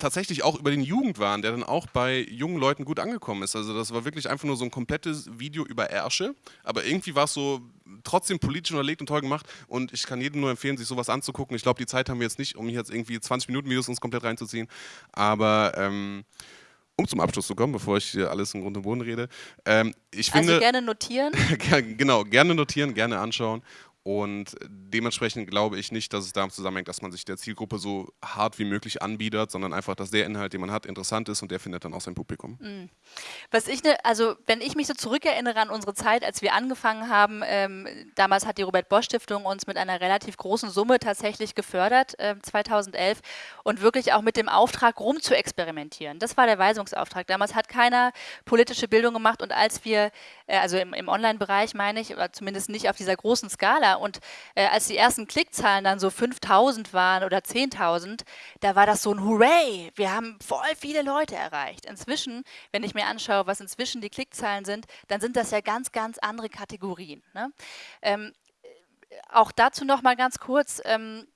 tatsächlich auch über den Jugendwahn, der dann auch bei jungen Leuten gut angekommen ist. Also das war wirklich einfach nur so ein komplettes Video über Ärsche, aber irgendwie war es so trotzdem politisch unterlegt und toll gemacht und ich kann jedem nur empfehlen, sich sowas anzugucken. Ich glaube, die Zeit haben wir jetzt nicht, um hier jetzt irgendwie 20 Minuten Videos uns komplett reinzuziehen, aber ähm, um zum Abschluss zu kommen, bevor ich hier alles im Grund und Boden rede. Ähm, ich also finde, also gerne notieren. genau, gerne notieren, gerne anschauen und dementsprechend glaube ich nicht, dass es damit zusammenhängt, dass man sich der Zielgruppe so hart wie möglich anbietet, sondern einfach, dass der Inhalt, den man hat, interessant ist und der findet dann auch sein Publikum. Mhm. Was ich, ne, also wenn ich mich so zurückerinnere an unsere Zeit, als wir angefangen haben, ähm, damals hat die Robert Bosch Stiftung uns mit einer relativ großen Summe tatsächlich gefördert, äh, 2011, und wirklich auch mit dem Auftrag, rum zu experimentieren. Das war der Weisungsauftrag. Damals hat keiner politische Bildung gemacht und als wir, äh, also im, im Online-Bereich meine ich, oder zumindest nicht auf dieser großen Skala, und äh, als die ersten Klickzahlen dann so 5000 waren oder 10.000, da war das so ein Hooray, wir haben voll viele Leute erreicht. Inzwischen, wenn ich mir anschaue, was inzwischen die Klickzahlen sind, dann sind das ja ganz, ganz andere Kategorien. Ne? Ähm, auch dazu noch mal ganz kurz. Ähm,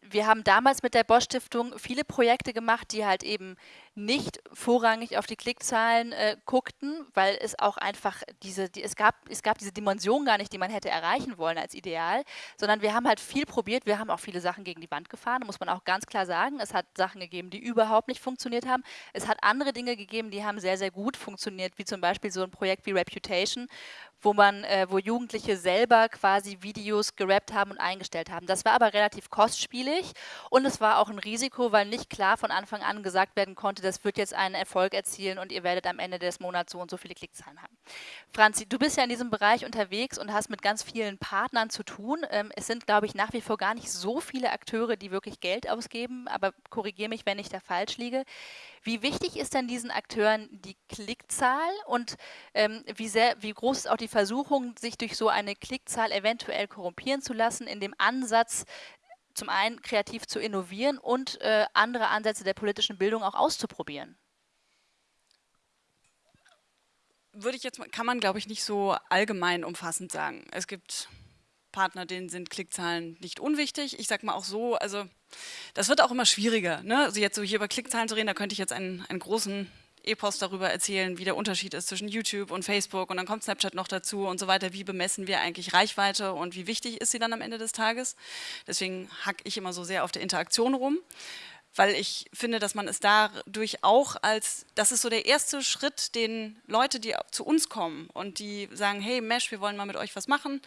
wir haben damals mit der Bosch Stiftung viele Projekte gemacht, die halt eben nicht vorrangig auf die Klickzahlen äh, guckten, weil es auch einfach diese, die, es, gab, es gab diese Dimension gar nicht, die man hätte erreichen wollen als Ideal, sondern wir haben halt viel probiert, wir haben auch viele Sachen gegen die Wand gefahren, muss man auch ganz klar sagen. Es hat Sachen gegeben, die überhaupt nicht funktioniert haben. Es hat andere Dinge gegeben, die haben sehr, sehr gut funktioniert, wie zum Beispiel so ein Projekt wie Reputation, wo man, äh, wo Jugendliche selber quasi Videos gerappt haben und eingestellt haben. Das war aber relativ kostspielig und es war auch ein Risiko, weil nicht klar von Anfang an gesagt werden konnte, das wird jetzt einen Erfolg erzielen und ihr werdet am Ende des Monats so und so viele Klickzahlen haben. Franzi, du bist ja in diesem Bereich unterwegs und hast mit ganz vielen Partnern zu tun. Ähm, es sind, glaube ich, nach wie vor gar nicht so viele Akteure, die wirklich Geld ausgeben, aber korrigiere mich, wenn ich da falsch liege. Wie wichtig ist denn diesen Akteuren die Klickzahl und ähm, wie, sehr, wie groß ist auch die Versuchung, sich durch so eine Klickzahl eventuell korrumpieren zu lassen, in dem Ansatz, zum einen kreativ zu innovieren und äh, andere Ansätze der politischen Bildung auch auszuprobieren? Würde ich jetzt kann man glaube ich nicht so allgemein umfassend sagen. Es gibt Partner, denen sind Klickzahlen nicht unwichtig. Ich sage mal auch so, also das wird auch immer schwieriger. Ne? Also jetzt so hier über Klickzahlen zu reden, da könnte ich jetzt einen, einen großen Epos darüber erzählen, wie der Unterschied ist zwischen YouTube und Facebook und dann kommt Snapchat noch dazu und so weiter. Wie bemessen wir eigentlich Reichweite und wie wichtig ist sie dann am Ende des Tages? Deswegen hack ich immer so sehr auf der Interaktion rum weil ich finde, dass man es dadurch auch als, das ist so der erste Schritt, den Leute, die zu uns kommen und die sagen, hey Mesh, wir wollen mal mit euch was machen.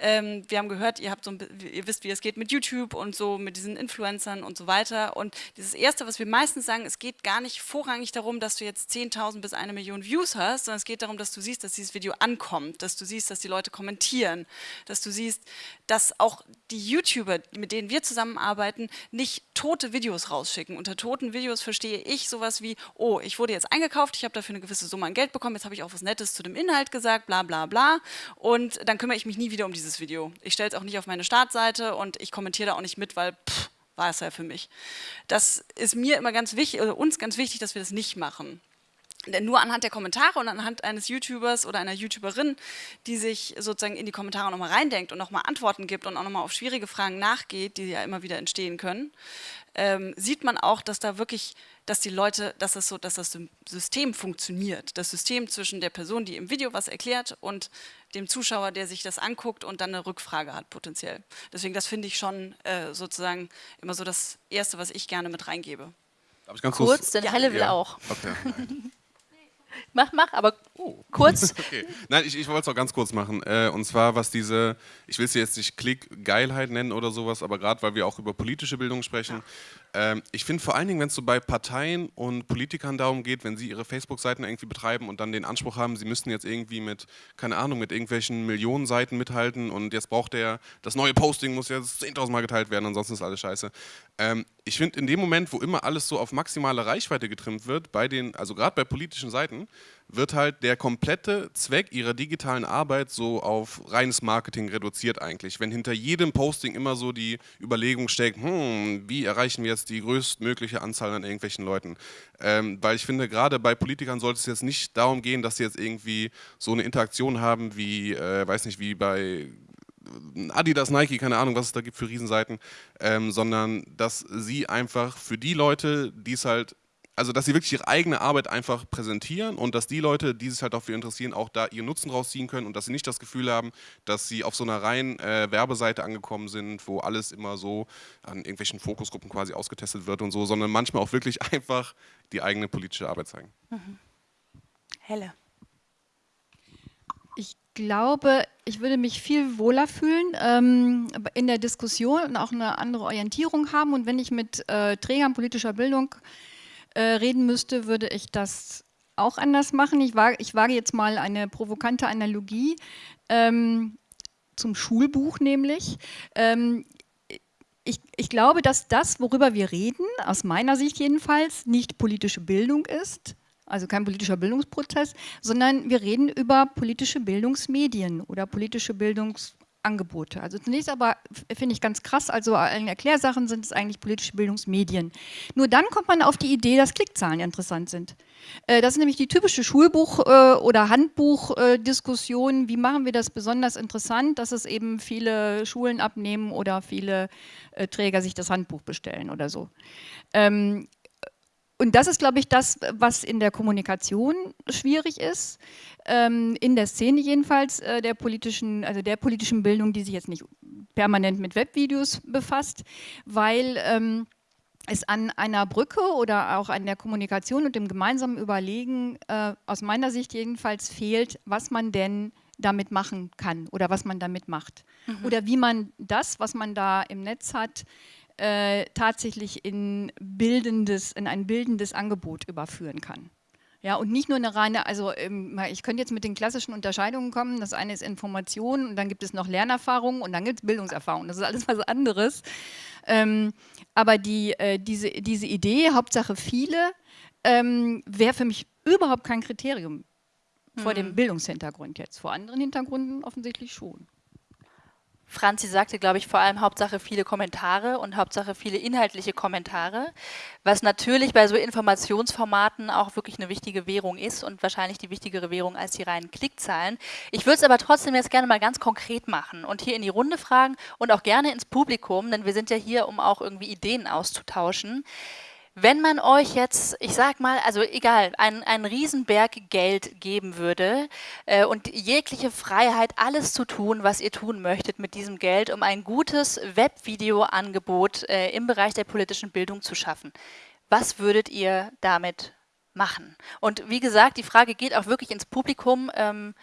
Ähm, wir haben gehört, ihr habt so, ihr wisst, wie es geht mit YouTube und so mit diesen Influencern und so weiter. Und dieses erste, was wir meistens sagen, es geht gar nicht vorrangig darum, dass du jetzt 10.000 bis eine Million Views hast, sondern es geht darum, dass du siehst, dass dieses Video ankommt, dass du siehst, dass die Leute kommentieren, dass du siehst, dass auch die YouTuber, mit denen wir zusammenarbeiten, nicht tote Videos rausschicken. Unter toten Videos verstehe ich sowas wie, oh, ich wurde jetzt eingekauft, ich habe dafür eine gewisse Summe an Geld bekommen, jetzt habe ich auch was Nettes zu dem Inhalt gesagt, bla bla bla und dann kümmere ich mich nie wieder um dieses Video. Ich stelle es auch nicht auf meine Startseite und ich kommentiere da auch nicht mit, weil pff, war es ja für mich. Das ist mir immer ganz wichtig, oder uns ganz wichtig, dass wir das nicht machen. Denn nur anhand der Kommentare und anhand eines YouTubers oder einer YouTuberin, die sich sozusagen in die Kommentare nochmal reindenkt und nochmal Antworten gibt und auch nochmal auf schwierige Fragen nachgeht, die ja immer wieder entstehen können, ähm, sieht man auch, dass da wirklich, dass die Leute, dass das so, dass das System funktioniert. Das System zwischen der Person, die im Video was erklärt und dem Zuschauer, der sich das anguckt und dann eine Rückfrage hat potenziell. Deswegen, das finde ich schon äh, sozusagen immer so das Erste, was ich gerne mit reingebe. Kurz, kurz, denn ja. Helle will ja. auch. Okay. Mach, mach, aber oh. kurz. okay. Nein, ich, ich wollte es auch ganz kurz machen. Äh, und zwar, was diese, ich will es jetzt nicht Klick-Geilheit nennen oder sowas, aber gerade weil wir auch über politische Bildung sprechen, ich finde vor allen Dingen, wenn es so bei Parteien und Politikern darum geht, wenn sie ihre Facebook-Seiten irgendwie betreiben und dann den Anspruch haben, sie müssten jetzt irgendwie mit, keine Ahnung, mit irgendwelchen Millionen Seiten mithalten und jetzt braucht der, das neue Posting muss jetzt 10.000 Mal geteilt werden, ansonsten ist alles scheiße. Ähm, ich finde in dem Moment, wo immer alles so auf maximale Reichweite getrimmt wird, bei den, also gerade bei politischen Seiten, wird halt der komplette Zweck ihrer digitalen Arbeit so auf reines Marketing reduziert eigentlich. Wenn hinter jedem Posting immer so die Überlegung steckt, hm, wie erreichen wir jetzt die größtmögliche Anzahl an irgendwelchen Leuten? Ähm, weil ich finde, gerade bei Politikern sollte es jetzt nicht darum gehen, dass sie jetzt irgendwie so eine Interaktion haben wie, äh, weiß nicht, wie bei Adidas, Nike, keine Ahnung, was es da gibt für Riesenseiten, ähm, sondern dass sie einfach für die Leute, die es halt also dass sie wirklich ihre eigene Arbeit einfach präsentieren und dass die Leute, die sich halt dafür interessieren, auch da ihren Nutzen rausziehen können und dass sie nicht das Gefühl haben, dass sie auf so einer reinen äh, Werbeseite angekommen sind, wo alles immer so an irgendwelchen Fokusgruppen quasi ausgetestet wird und so, sondern manchmal auch wirklich einfach die eigene politische Arbeit zeigen. Mhm. Helle. Ich glaube, ich würde mich viel wohler fühlen ähm, in der Diskussion und auch eine andere Orientierung haben. Und wenn ich mit äh, Trägern politischer Bildung äh, reden müsste, würde ich das auch anders machen. Ich wage, ich wage jetzt mal eine provokante Analogie ähm, zum Schulbuch nämlich. Ähm, ich, ich, glaube, dass das, worüber wir reden, aus meiner Sicht jedenfalls, nicht politische Bildung ist, also kein politischer Bildungsprozess, sondern wir reden über politische Bildungsmedien oder politische Bildungs Angebote. Also zunächst aber finde ich ganz krass, also in Erklärsachen sind es eigentlich politische Bildungsmedien. Nur dann kommt man auf die Idee, dass Klickzahlen interessant sind. Äh, das ist nämlich die typische Schulbuch- äh, oder Handbuchdiskussion. Wie machen wir das besonders interessant, dass es eben viele Schulen abnehmen oder viele äh, Träger sich das Handbuch bestellen oder so. Und das ist, glaube ich, das, was in der Kommunikation schwierig ist, ähm, in der Szene jedenfalls, äh, der politischen, also der politischen Bildung, die sich jetzt nicht permanent mit Webvideos befasst, weil ähm, es an einer Brücke oder auch an der Kommunikation und dem gemeinsamen Überlegen äh, aus meiner Sicht jedenfalls fehlt, was man denn damit machen kann oder was man damit macht. Mhm. Oder wie man das, was man da im Netz hat, äh, tatsächlich in, bildendes, in ein bildendes Angebot überführen kann. Ja, und nicht nur eine reine, also ähm, ich könnte jetzt mit den klassischen Unterscheidungen kommen. Das eine ist Information und dann gibt es noch Lernerfahrung und dann gibt es Bildungserfahrung. Das ist alles was anderes. Ähm, aber die, äh, diese, diese Idee, Hauptsache viele, ähm, wäre für mich überhaupt kein Kriterium mhm. vor dem mhm. Bildungshintergrund jetzt. Vor anderen Hintergründen offensichtlich schon. Franzi sagte, glaube ich, vor allem Hauptsache viele Kommentare und Hauptsache viele inhaltliche Kommentare, was natürlich bei so Informationsformaten auch wirklich eine wichtige Währung ist und wahrscheinlich die wichtigere Währung als die reinen Klickzahlen. Ich würde es aber trotzdem jetzt gerne mal ganz konkret machen und hier in die Runde fragen und auch gerne ins Publikum, denn wir sind ja hier, um auch irgendwie Ideen auszutauschen. Wenn man euch jetzt, ich sag mal, also egal, einen, Riesenberg Geld geben würde äh, und jegliche Freiheit, alles zu tun, was ihr tun möchtet mit diesem Geld, um ein gutes Webvideo-Angebot äh, im Bereich der politischen Bildung zu schaffen, was würdet ihr damit machen? Und wie gesagt, die Frage geht auch wirklich ins Publikum. Ähm,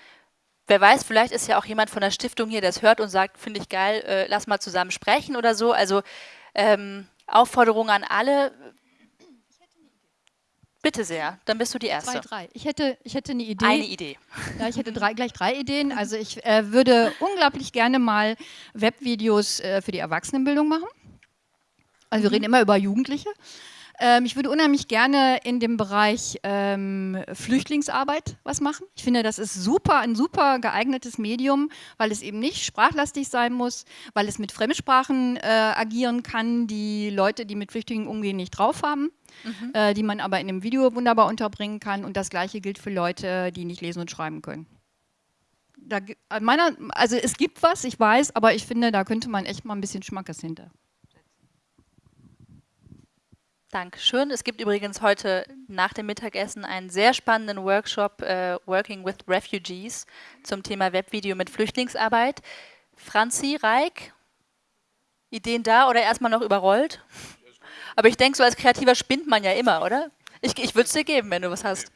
wer weiß, vielleicht ist ja auch jemand von der Stiftung hier, der es hört und sagt, finde ich geil, äh, lass mal zusammen sprechen oder so. Also ähm, Aufforderung an alle, Bitte sehr, dann bist du die Erste. Zwei, drei. Ich hätte, ich hätte eine Idee. Eine Idee. Ja, ich hätte drei, gleich drei Ideen. Also ich äh, würde unglaublich gerne mal Webvideos äh, für die Erwachsenenbildung machen. Also wir mhm. reden immer über Jugendliche. Ähm, ich würde unheimlich gerne in dem Bereich ähm, Flüchtlingsarbeit was machen. Ich finde, das ist super, ein super geeignetes Medium, weil es eben nicht sprachlastig sein muss, weil es mit Fremdsprachen äh, agieren kann, die Leute, die mit Flüchtlingen umgehen, nicht drauf haben. Mhm. Äh, die man aber in einem Video wunderbar unterbringen kann. Und das Gleiche gilt für Leute, die nicht lesen und schreiben können. Da, meiner, also es gibt was, ich weiß, aber ich finde, da könnte man echt mal ein bisschen Schmackes hinter. Dankeschön. Es gibt übrigens heute nach dem Mittagessen einen sehr spannenden Workshop äh, Working with Refugees zum Thema Webvideo mit Flüchtlingsarbeit. Franzi, Reik, Ideen da oder erstmal noch überrollt? Aber ich denke, so als Kreativer spinnt man ja immer, oder? Ich, ich würde es dir geben, wenn du was hast.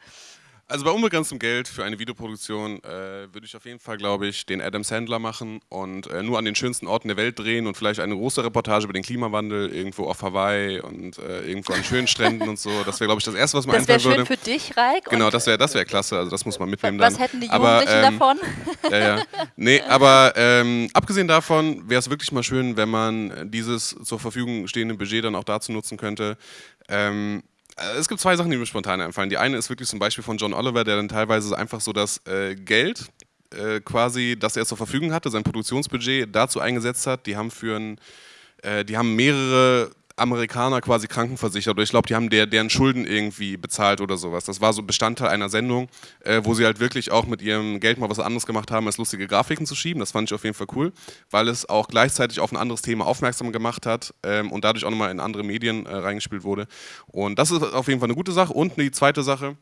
Also bei unbegrenztem Geld für eine Videoproduktion äh, würde ich auf jeden Fall, glaube ich, den Adam Sandler machen und äh, nur an den schönsten Orten der Welt drehen und vielleicht eine große Reportage über den Klimawandel irgendwo auf Hawaii und äh, irgendwo an schönen Stränden und so. Das wäre, glaube ich, das Erste, was mir einfallen würde. Das wäre schön für dich, Raik. Genau, das wäre das wär klasse. Also das muss man mitnehmen was dann. Was hätten die Jugendlichen aber, ähm, davon? Ja, ja. Nee, aber ähm, abgesehen davon wäre es wirklich mal schön, wenn man dieses zur Verfügung stehende Budget dann auch dazu nutzen könnte, ähm, äh, es gibt zwei Sachen, die mir spontan einfallen. Die eine ist wirklich zum Beispiel von John Oliver, der dann teilweise einfach so das äh, Geld äh, quasi, das er zur Verfügung hatte, sein Produktionsbudget dazu eingesetzt hat. Die haben für ein, äh, die haben mehrere Amerikaner quasi krankenversichert oder ich glaube, die haben der, deren Schulden irgendwie bezahlt oder sowas. Das war so Bestandteil einer Sendung, äh, wo sie halt wirklich auch mit ihrem Geld mal was anderes gemacht haben, als lustige Grafiken zu schieben. Das fand ich auf jeden Fall cool, weil es auch gleichzeitig auf ein anderes Thema aufmerksam gemacht hat ähm, und dadurch auch nochmal in andere Medien äh, reingespielt wurde. Und das ist auf jeden Fall eine gute Sache. Und die zweite Sache,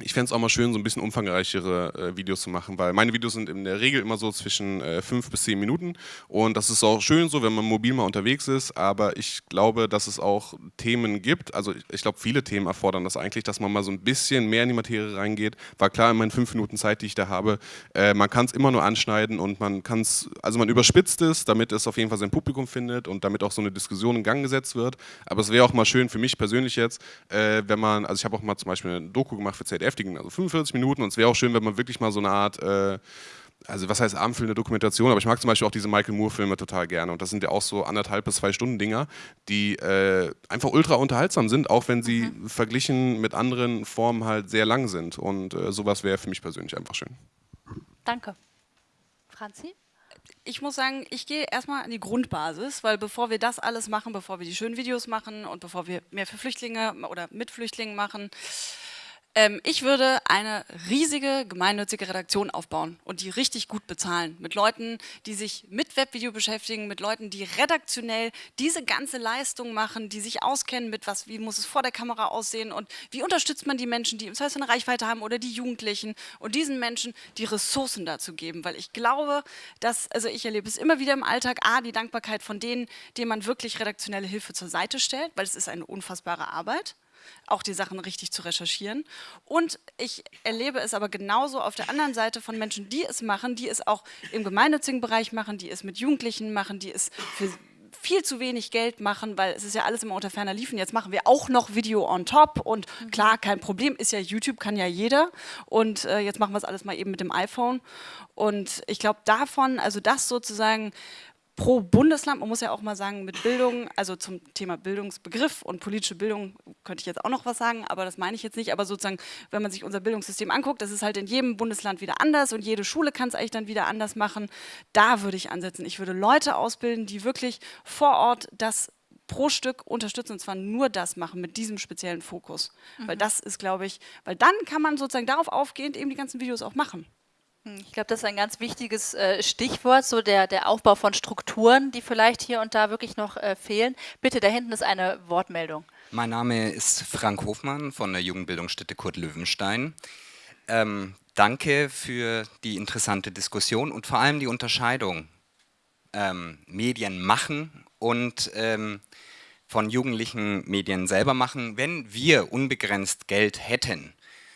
ich fände es auch mal schön, so ein bisschen umfangreichere äh, Videos zu machen, weil meine Videos sind in der Regel immer so zwischen äh, fünf bis zehn Minuten. Und das ist auch schön so, wenn man mobil mal unterwegs ist, aber ich glaube, dass es auch Themen gibt, also ich, ich glaube, viele Themen erfordern das eigentlich, dass man mal so ein bisschen mehr in die Materie reingeht, weil klar, in meinen fünf Minuten Zeit, die ich da habe, äh, man kann es immer nur anschneiden und man kann es, also man überspitzt es, damit es auf jeden Fall sein Publikum findet und damit auch so eine Diskussion in Gang gesetzt wird, aber es wäre auch mal schön für mich persönlich jetzt, äh, wenn man, also ich habe auch mal zum Beispiel eine Doku gemacht für ZDF, ging also 45 Minuten und es wäre auch schön, wenn man wirklich mal so eine Art, äh, also was heißt abendfüllende Dokumentation, aber ich mag zum Beispiel auch diese Michael Moore-Filme total gerne und das sind ja auch so anderthalb bis zwei Stunden Dinger, die äh, einfach ultra unterhaltsam sind, auch wenn sie mhm. verglichen mit anderen Formen halt sehr lang sind und äh, sowas wäre für mich persönlich einfach schön. Danke. Franzi? ich muss sagen, ich gehe erstmal an die Grundbasis, weil bevor wir das alles machen, bevor wir die schönen Videos machen und bevor wir mehr für Flüchtlinge oder mit Flüchtlingen machen, Ähm, ich würde eine riesige gemeinnützige Redaktion aufbauen und die richtig gut bezahlen. Mit Leuten, die sich mit Webvideo beschäftigen, mit Leuten, die redaktionell diese ganze Leistung machen, die sich auskennen mit was, wie muss es vor der Kamera aussehen und wie unterstützt man die Menschen, die im Zweifel eine Reichweite haben oder die Jugendlichen und diesen Menschen die Ressourcen dazu geben. Weil ich glaube, dass, also ich erlebe es immer wieder im Alltag, A, die Dankbarkeit von denen, denen man wirklich redaktionelle Hilfe zur Seite stellt, weil es ist eine unfassbare Arbeit auch die Sachen richtig zu recherchieren. Und ich erlebe es aber genauso auf der anderen Seite von Menschen, die es machen, die es auch im gemeinnützigen Bereich machen, die es mit Jugendlichen machen, die es für viel zu wenig Geld machen, weil es ist ja alles immer unter ferner Liefen. Jetzt machen wir auch noch Video on top und mhm. klar, kein Problem, ist ja YouTube, kann ja jeder und äh, jetzt machen wir es alles mal eben mit dem iPhone und ich glaube davon, also das sozusagen pro Bundesland, man muss ja auch mal sagen, mit Bildung, also zum Thema Bildungsbegriff und politische Bildung könnte ich jetzt auch noch was sagen, aber das meine ich jetzt nicht, aber sozusagen, wenn man sich unser Bildungssystem anguckt, das ist halt in jedem Bundesland wieder anders und jede Schule kann es eigentlich dann wieder anders machen, da würde ich ansetzen. Ich würde Leute ausbilden, die wirklich vor Ort das pro Stück unterstützen und zwar nur das machen mit diesem speziellen Fokus, mhm. weil das ist, glaube ich, weil dann kann man sozusagen darauf aufgehend eben die ganzen Videos auch machen. Hm, ich glaube, das ist ein ganz wichtiges äh, Stichwort, so der, der Aufbau von Strukturen, die vielleicht hier und da wirklich noch äh, fehlen. Bitte, da hinten ist eine Wortmeldung. Mein Name ist Frank Hofmann von der Jugendbildungsstätte Kurt Löwenstein. Ähm, danke für die interessante Diskussion und vor allem die Unterscheidung ähm, Medien machen und ähm, von Jugendlichen Medien selber machen. Wenn wir unbegrenzt Geld hätten,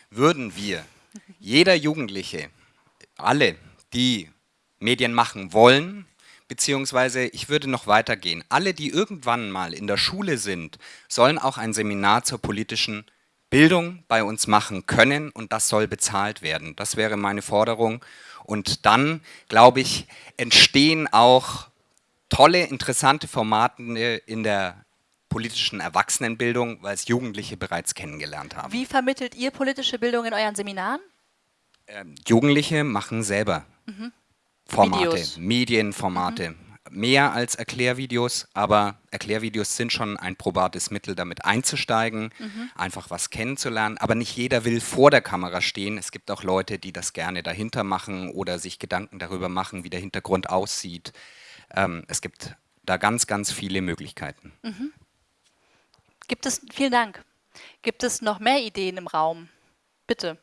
würden wir jeder Jugendliche alle, die Medien machen wollen, beziehungsweise ich würde noch weitergehen, alle, die irgendwann mal in der Schule sind, sollen auch ein Seminar zur politischen Bildung bei uns machen können und das soll bezahlt werden. Das wäre meine Forderung. Und dann, glaube ich, entstehen auch tolle, interessante Formate in der politischen Erwachsenenbildung, weil es Jugendliche bereits kennengelernt haben. Wie vermittelt ihr politische Bildung in euren Seminaren? Ähm, Jugendliche machen selber mhm. Formate, Videos. Medienformate. Mhm. Mehr als Erklärvideos, aber Erklärvideos sind schon ein probates Mittel, damit einzusteigen, mhm. einfach was kennenzulernen. Aber nicht jeder will vor der Kamera stehen. Es gibt auch Leute, die das gerne dahinter machen oder sich Gedanken darüber machen, wie der Hintergrund aussieht. Ähm, es gibt da ganz, ganz viele Möglichkeiten. Mhm. Gibt es, vielen Dank. Gibt es noch mehr Ideen im Raum? Bitte.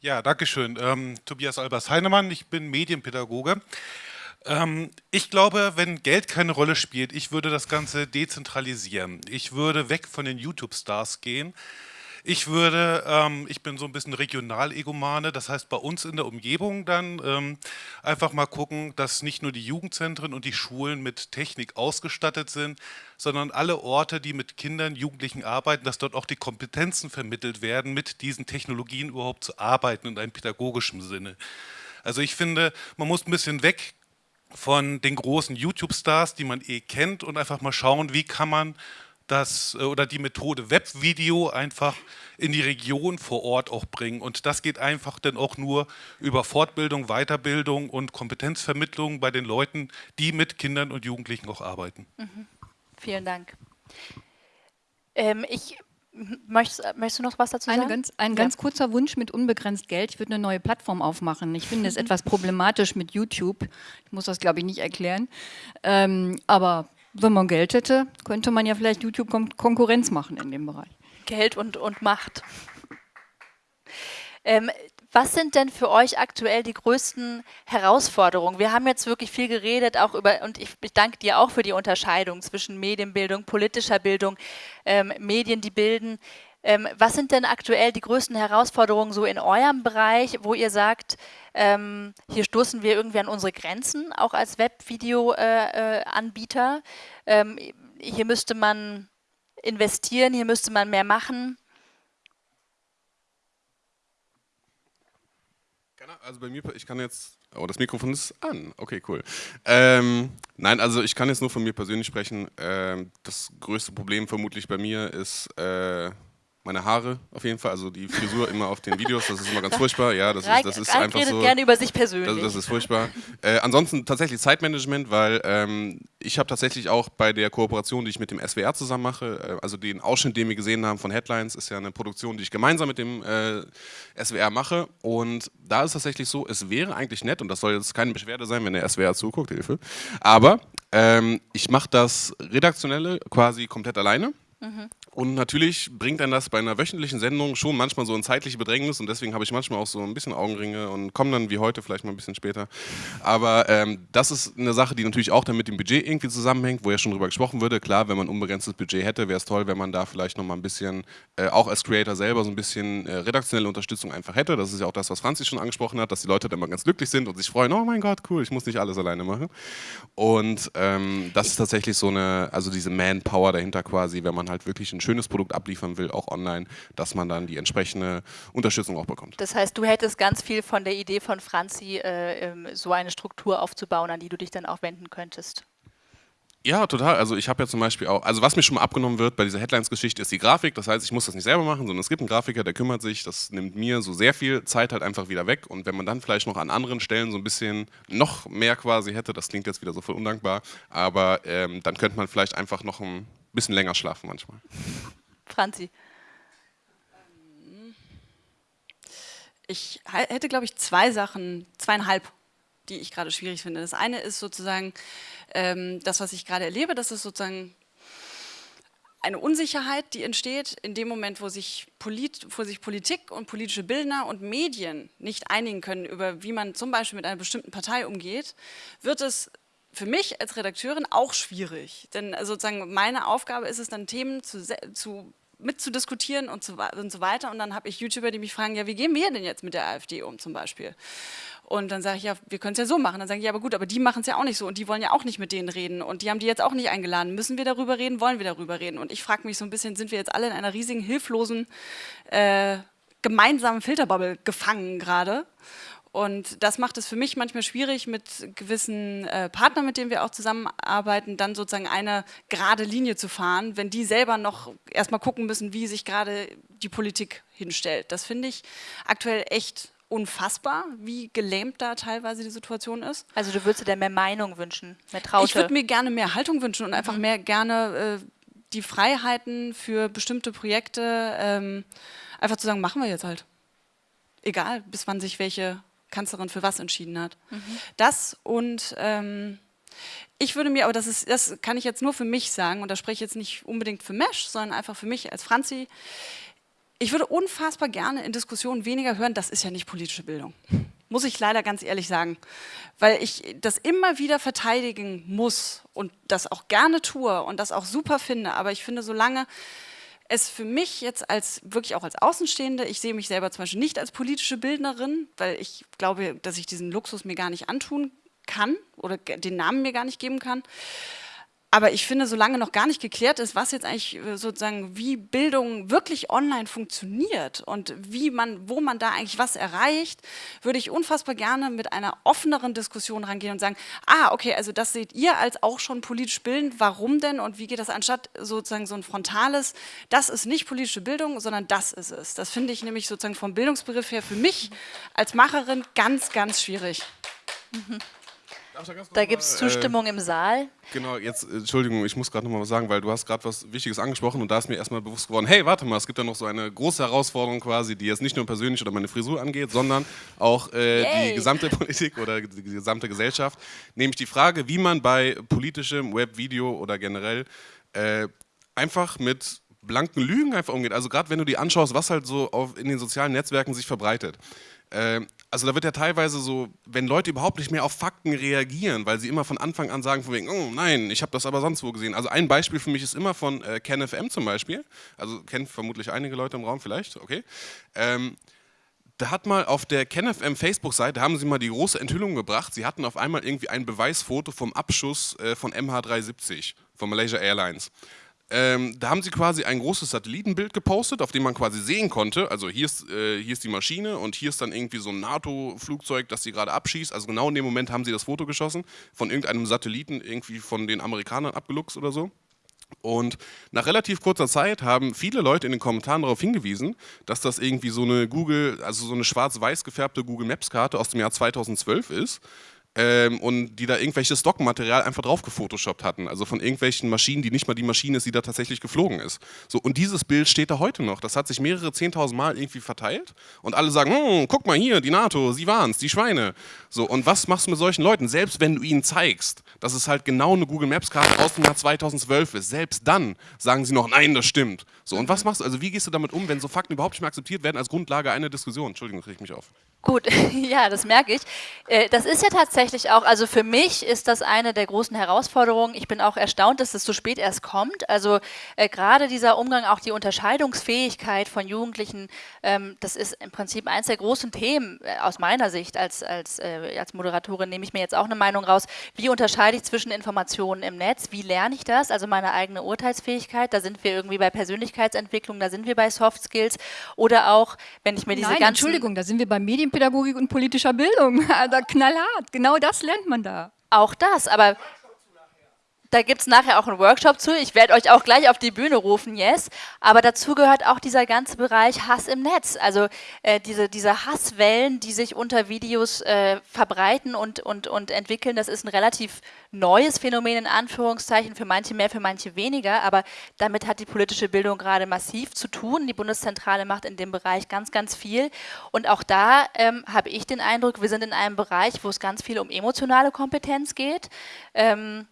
Ja, danke schön. Ähm, Tobias Albers Heinemann, ich bin Medienpädagoge. Ähm, ich glaube, wenn Geld keine Rolle spielt, ich würde das Ganze dezentralisieren. Ich würde weg von den YouTube-Stars gehen. Ich würde, ähm, ich bin so ein bisschen Regional-Egomane, das heißt bei uns in der Umgebung dann ähm, einfach mal gucken, dass nicht nur die Jugendzentren und die Schulen mit Technik ausgestattet sind, sondern alle Orte, die mit Kindern, Jugendlichen arbeiten, dass dort auch die Kompetenzen vermittelt werden, mit diesen Technologien überhaupt zu arbeiten in einem pädagogischen Sinne. Also ich finde, man muss ein bisschen weg von den großen YouTube-Stars, die man eh kennt und einfach mal schauen, wie kann man das äh, oder die Methode Webvideo einfach in die Region vor Ort auch bringen. Und das geht einfach dann auch nur über Fortbildung, Weiterbildung und Kompetenzvermittlung bei den Leuten, die mit Kindern und Jugendlichen auch arbeiten. Mhm. Vielen Dank. Ähm, ich Möchtest, möchtest, du noch was dazu sagen? Eine ganz, ein ja. ganz kurzer Wunsch mit unbegrenzt Geld. Ich würde eine neue Plattform aufmachen. Ich finde es etwas problematisch mit YouTube. Ich muss das, glaube ich, nicht erklären. Ähm, aber wenn man Geld hätte, könnte man ja vielleicht YouTube Kon Konkurrenz machen in dem Bereich. Geld und, und Macht. Ähm, was sind denn für euch aktuell die größten Herausforderungen? Wir haben jetzt wirklich viel geredet, auch über, und ich, ich danke dir auch für die Unterscheidung zwischen Medienbildung, politischer Bildung, ähm, Medien, die bilden. Ähm, was sind denn aktuell die größten Herausforderungen so in eurem Bereich, wo ihr sagt, ähm, hier stoßen wir irgendwie an unsere Grenzen, auch als Webvideo-Anbieter? Äh, äh, ähm, hier müsste man investieren, hier müsste man mehr machen. Also bei mir, ich kann jetzt, oh, das Mikrofon ist an. Okay, cool. Ähm, nein, also ich kann jetzt nur von mir persönlich sprechen. Ähm, das größte Problem vermutlich bei mir ist äh, meine Haare auf jeden Fall, also die Frisur immer auf den Videos, das ist immer ganz furchtbar. Ja, das ist, das ist Reik einfach redet so. gerne über sich persönlich. Das, das ist furchtbar. Äh, ansonsten tatsächlich Zeitmanagement, weil ähm, ich habe tatsächlich auch bei der Kooperation, die ich mit dem SWR zusammen mache, äh, also den Ausschnitt, den wir gesehen haben von Headlines, ist ja eine Produktion, die ich gemeinsam mit dem äh, SWR mache. Und da ist tatsächlich so, es wäre eigentlich nett, und das soll jetzt keine Beschwerde sein, wenn der SWR zuguckt, Hilfe. Aber ähm, ich mache das Redaktionelle quasi komplett alleine. Mhm. Und natürlich bringt dann das bei einer wöchentlichen Sendung schon manchmal so ein zeitliche Bedrängnis und deswegen habe ich manchmal auch so ein bisschen Augenringe und komme dann wie heute vielleicht mal ein bisschen später. Aber ähm, das ist eine Sache, die natürlich auch dann mit dem Budget irgendwie zusammenhängt, wo ja schon drüber gesprochen würde. Klar, wenn man unbegrenztes Budget hätte, wäre es toll, wenn man da vielleicht nochmal ein bisschen, äh, auch als Creator selber, so ein bisschen äh, redaktionelle Unterstützung einfach hätte. Das ist ja auch das, was Franzi schon angesprochen hat, dass die Leute dann mal ganz glücklich sind und sich freuen, oh mein Gott, cool, ich muss nicht alles alleine machen. Und ähm, das ist tatsächlich so eine, also diese Manpower dahinter quasi, wenn man halt wirklich ein schönes Produkt abliefern will, auch online, dass man dann die entsprechende Unterstützung auch bekommt. Das heißt, du hättest ganz viel von der Idee von Franzi, äh, ähm, so eine Struktur aufzubauen, an die du dich dann auch wenden könntest. Ja, total. Also ich habe ja zum Beispiel auch, also was mir schon mal abgenommen wird bei dieser Headlines-Geschichte ist die Grafik. Das heißt, ich muss das nicht selber machen, sondern es gibt einen Grafiker, der kümmert sich. Das nimmt mir so sehr viel Zeit halt einfach wieder weg. Und wenn man dann vielleicht noch an anderen Stellen so ein bisschen noch mehr quasi hätte, das klingt jetzt wieder so voll undankbar, aber ähm, dann könnte man vielleicht einfach noch ein bisschen länger schlafen manchmal. Franzi. Ich hätte, glaube ich, zwei Sachen, zweieinhalb, die ich gerade schwierig finde. Das eine ist sozusagen ähm, das, was ich gerade erlebe, das ist sozusagen eine Unsicherheit, die entsteht in dem Moment, wo sich, Polit, wo sich Politik und politische Bildner und Medien nicht einigen können über, wie man zum Beispiel mit einer bestimmten Partei umgeht, wird es für mich als Redakteurin auch schwierig. Denn sozusagen meine Aufgabe ist es dann, Themen zu, zu mitzudiskutieren und so, und so weiter. Und dann habe ich YouTuber, die mich fragen, ja, wie gehen wir denn jetzt mit der AfD um zum Beispiel? Und dann sage ich, ja, wir können es ja so machen. Dann sage ich, ja, aber gut, aber die machen es ja auch nicht so und die wollen ja auch nicht mit denen reden und die haben die jetzt auch nicht eingeladen. Müssen wir darüber reden? Wollen wir darüber reden? Und ich frage mich so ein bisschen, sind wir jetzt alle in einer riesigen, hilflosen, äh, gemeinsamen Filterbubble gefangen gerade? Und das macht es für mich manchmal schwierig, mit gewissen äh, Partnern, mit denen wir auch zusammenarbeiten, dann sozusagen eine gerade Linie zu fahren, wenn die selber noch erstmal gucken müssen, wie sich gerade die Politik hinstellt. Das finde ich aktuell echt unfassbar, wie gelähmt da teilweise die Situation ist. Also du würdest dir mehr Meinung wünschen, mehr Traute? Ich würde mir gerne mehr Haltung wünschen und einfach mhm. mehr gerne äh, die Freiheiten für bestimmte Projekte, ähm, einfach zu sagen, machen wir jetzt halt. Egal, bis wann sich welche Kanzlerin für was entschieden hat. Mhm. Das und ähm, ich würde mir, aber das, ist, das kann ich jetzt nur für mich sagen, und da spreche ich jetzt nicht unbedingt für Mesh, sondern einfach für mich als Franzi, ich würde unfassbar gerne in Diskussionen weniger hören, das ist ja nicht politische Bildung. Muss ich leider ganz ehrlich sagen. Weil ich das immer wieder verteidigen muss und das auch gerne tue und das auch super finde. Aber ich finde, solange es für mich jetzt als wirklich auch als Außenstehende, ich sehe mich selber zum Beispiel nicht als politische Bildnerin, weil ich glaube, dass ich diesen Luxus mir gar nicht antun kann oder den Namen mir gar nicht geben kann. Aber ich finde, solange noch gar nicht geklärt ist, was jetzt eigentlich äh, sozusagen, wie Bildung wirklich online funktioniert und wie man, wo man da eigentlich was erreicht, würde ich unfassbar gerne mit einer offeneren Diskussion rangehen und sagen, ah, okay, also das seht ihr als auch schon politisch bildend, warum denn und wie geht das anstatt sozusagen so ein frontales, das ist nicht politische Bildung, sondern das ist es. Das finde ich nämlich sozusagen vom Bildungsbegriff her für mich als Macherin ganz, ganz schwierig. Mhm. Da gibt es Zustimmung äh, im Saal. Genau, jetzt, Entschuldigung, ich muss gerade noch mal was sagen, weil du hast gerade was Wichtiges angesprochen und da ist mir erstmal bewusst geworden, hey, warte mal, es gibt da noch so eine große Herausforderung quasi, die jetzt nicht nur persönlich oder meine Frisur angeht, sondern auch äh, die gesamte Politik oder die gesamte Gesellschaft. Nämlich die Frage, wie man bei politischem Web, Video oder generell äh, einfach mit blanken Lügen einfach umgeht. Also gerade wenn du dir anschaust, was halt so auf, in den sozialen Netzwerken sich verbreitet. Äh, also da wird ja teilweise so, wenn Leute überhaupt nicht mehr auf Fakten reagieren, weil sie immer von Anfang an sagen von wegen, oh nein, ich habe das aber sonst wo gesehen. Also ein Beispiel für mich ist immer von äh, KenFM zum Beispiel, also kennt vermutlich einige Leute im Raum vielleicht, okay. Ähm, da hat mal auf der KenFM Facebook-Seite, haben sie mal die große Enthüllung gebracht, sie hatten auf einmal irgendwie ein Beweisfoto vom Abschuss äh, von MH370 von Malaysia Airlines. Ähm, da haben sie quasi ein großes Satellitenbild gepostet, auf dem man quasi sehen konnte, also hier ist, äh, hier ist die Maschine und hier ist dann irgendwie so ein NATO-Flugzeug, das sie gerade abschießt. Also genau in dem Moment haben sie das Foto geschossen, von irgendeinem Satelliten irgendwie von den Amerikanern abgeluchst oder so. Und nach relativ kurzer Zeit haben viele Leute in den Kommentaren darauf hingewiesen, dass das irgendwie so eine Google, also so eine schwarz-weiß gefärbte Google Maps Karte aus dem Jahr 2012 ist, ähm, und die da irgendwelches Stockmaterial einfach drauf gefotoshoppt hatten. Also von irgendwelchen Maschinen, die nicht mal die Maschine ist, die da tatsächlich geflogen ist. So, und dieses Bild steht da heute noch. Das hat sich mehrere 10.000 Mal irgendwie verteilt und alle sagen, hm, guck mal hier, die NATO, sie waren's, die Schweine. So, und was machst du mit solchen Leuten? Selbst wenn du ihnen zeigst, dass es halt genau eine Google Maps Karte aus dem Jahr 2012 ist, selbst dann sagen sie noch, nein, das stimmt. So, und was machst du, also wie gehst du damit um, wenn so Fakten überhaupt nicht mehr akzeptiert werden als Grundlage einer Diskussion? Entschuldigung, kriege ich mich auf. Gut, ja, das merke ich. Äh, das ist ja tatsächlich auch, also für mich ist das eine der großen Herausforderungen. Ich bin auch erstaunt, dass es so spät erst kommt. Also äh, gerade dieser Umgang, auch die Unterscheidungsfähigkeit von Jugendlichen, ähm, das ist im Prinzip eines der großen Themen äh, aus meiner Sicht als, als, äh, als Moderatorin, nehme ich mir jetzt auch eine Meinung raus. Wie unterscheide ich zwischen Informationen im Netz? Wie lerne ich das? Also meine eigene Urteilsfähigkeit, da sind wir irgendwie bei Persönlichkeitsentwicklung, da sind wir bei Soft Skills oder auch, wenn ich mir diese Nein, ganzen... Entschuldigung, da sind wir bei Medien Medienpädagogik und politischer Bildung. Also knallhart, genau das lernt man da. Auch das, aber da gibt es nachher auch einen Workshop zu. Ich werde euch auch gleich auf die Bühne rufen, yes. Aber dazu gehört auch dieser ganze Bereich Hass im Netz. Also äh, diese, diese Hasswellen, die sich unter Videos äh, verbreiten und, und, und entwickeln, das ist ein relativ neues Phänomen in Anführungszeichen, für manche mehr, für manche weniger. Aber damit hat die politische Bildung gerade massiv zu tun. Die Bundeszentrale macht in dem Bereich ganz, ganz viel. Und auch da ähm, habe ich den Eindruck, wir sind in einem Bereich, wo es ganz viel um emotionale Kompetenz geht. Ähm,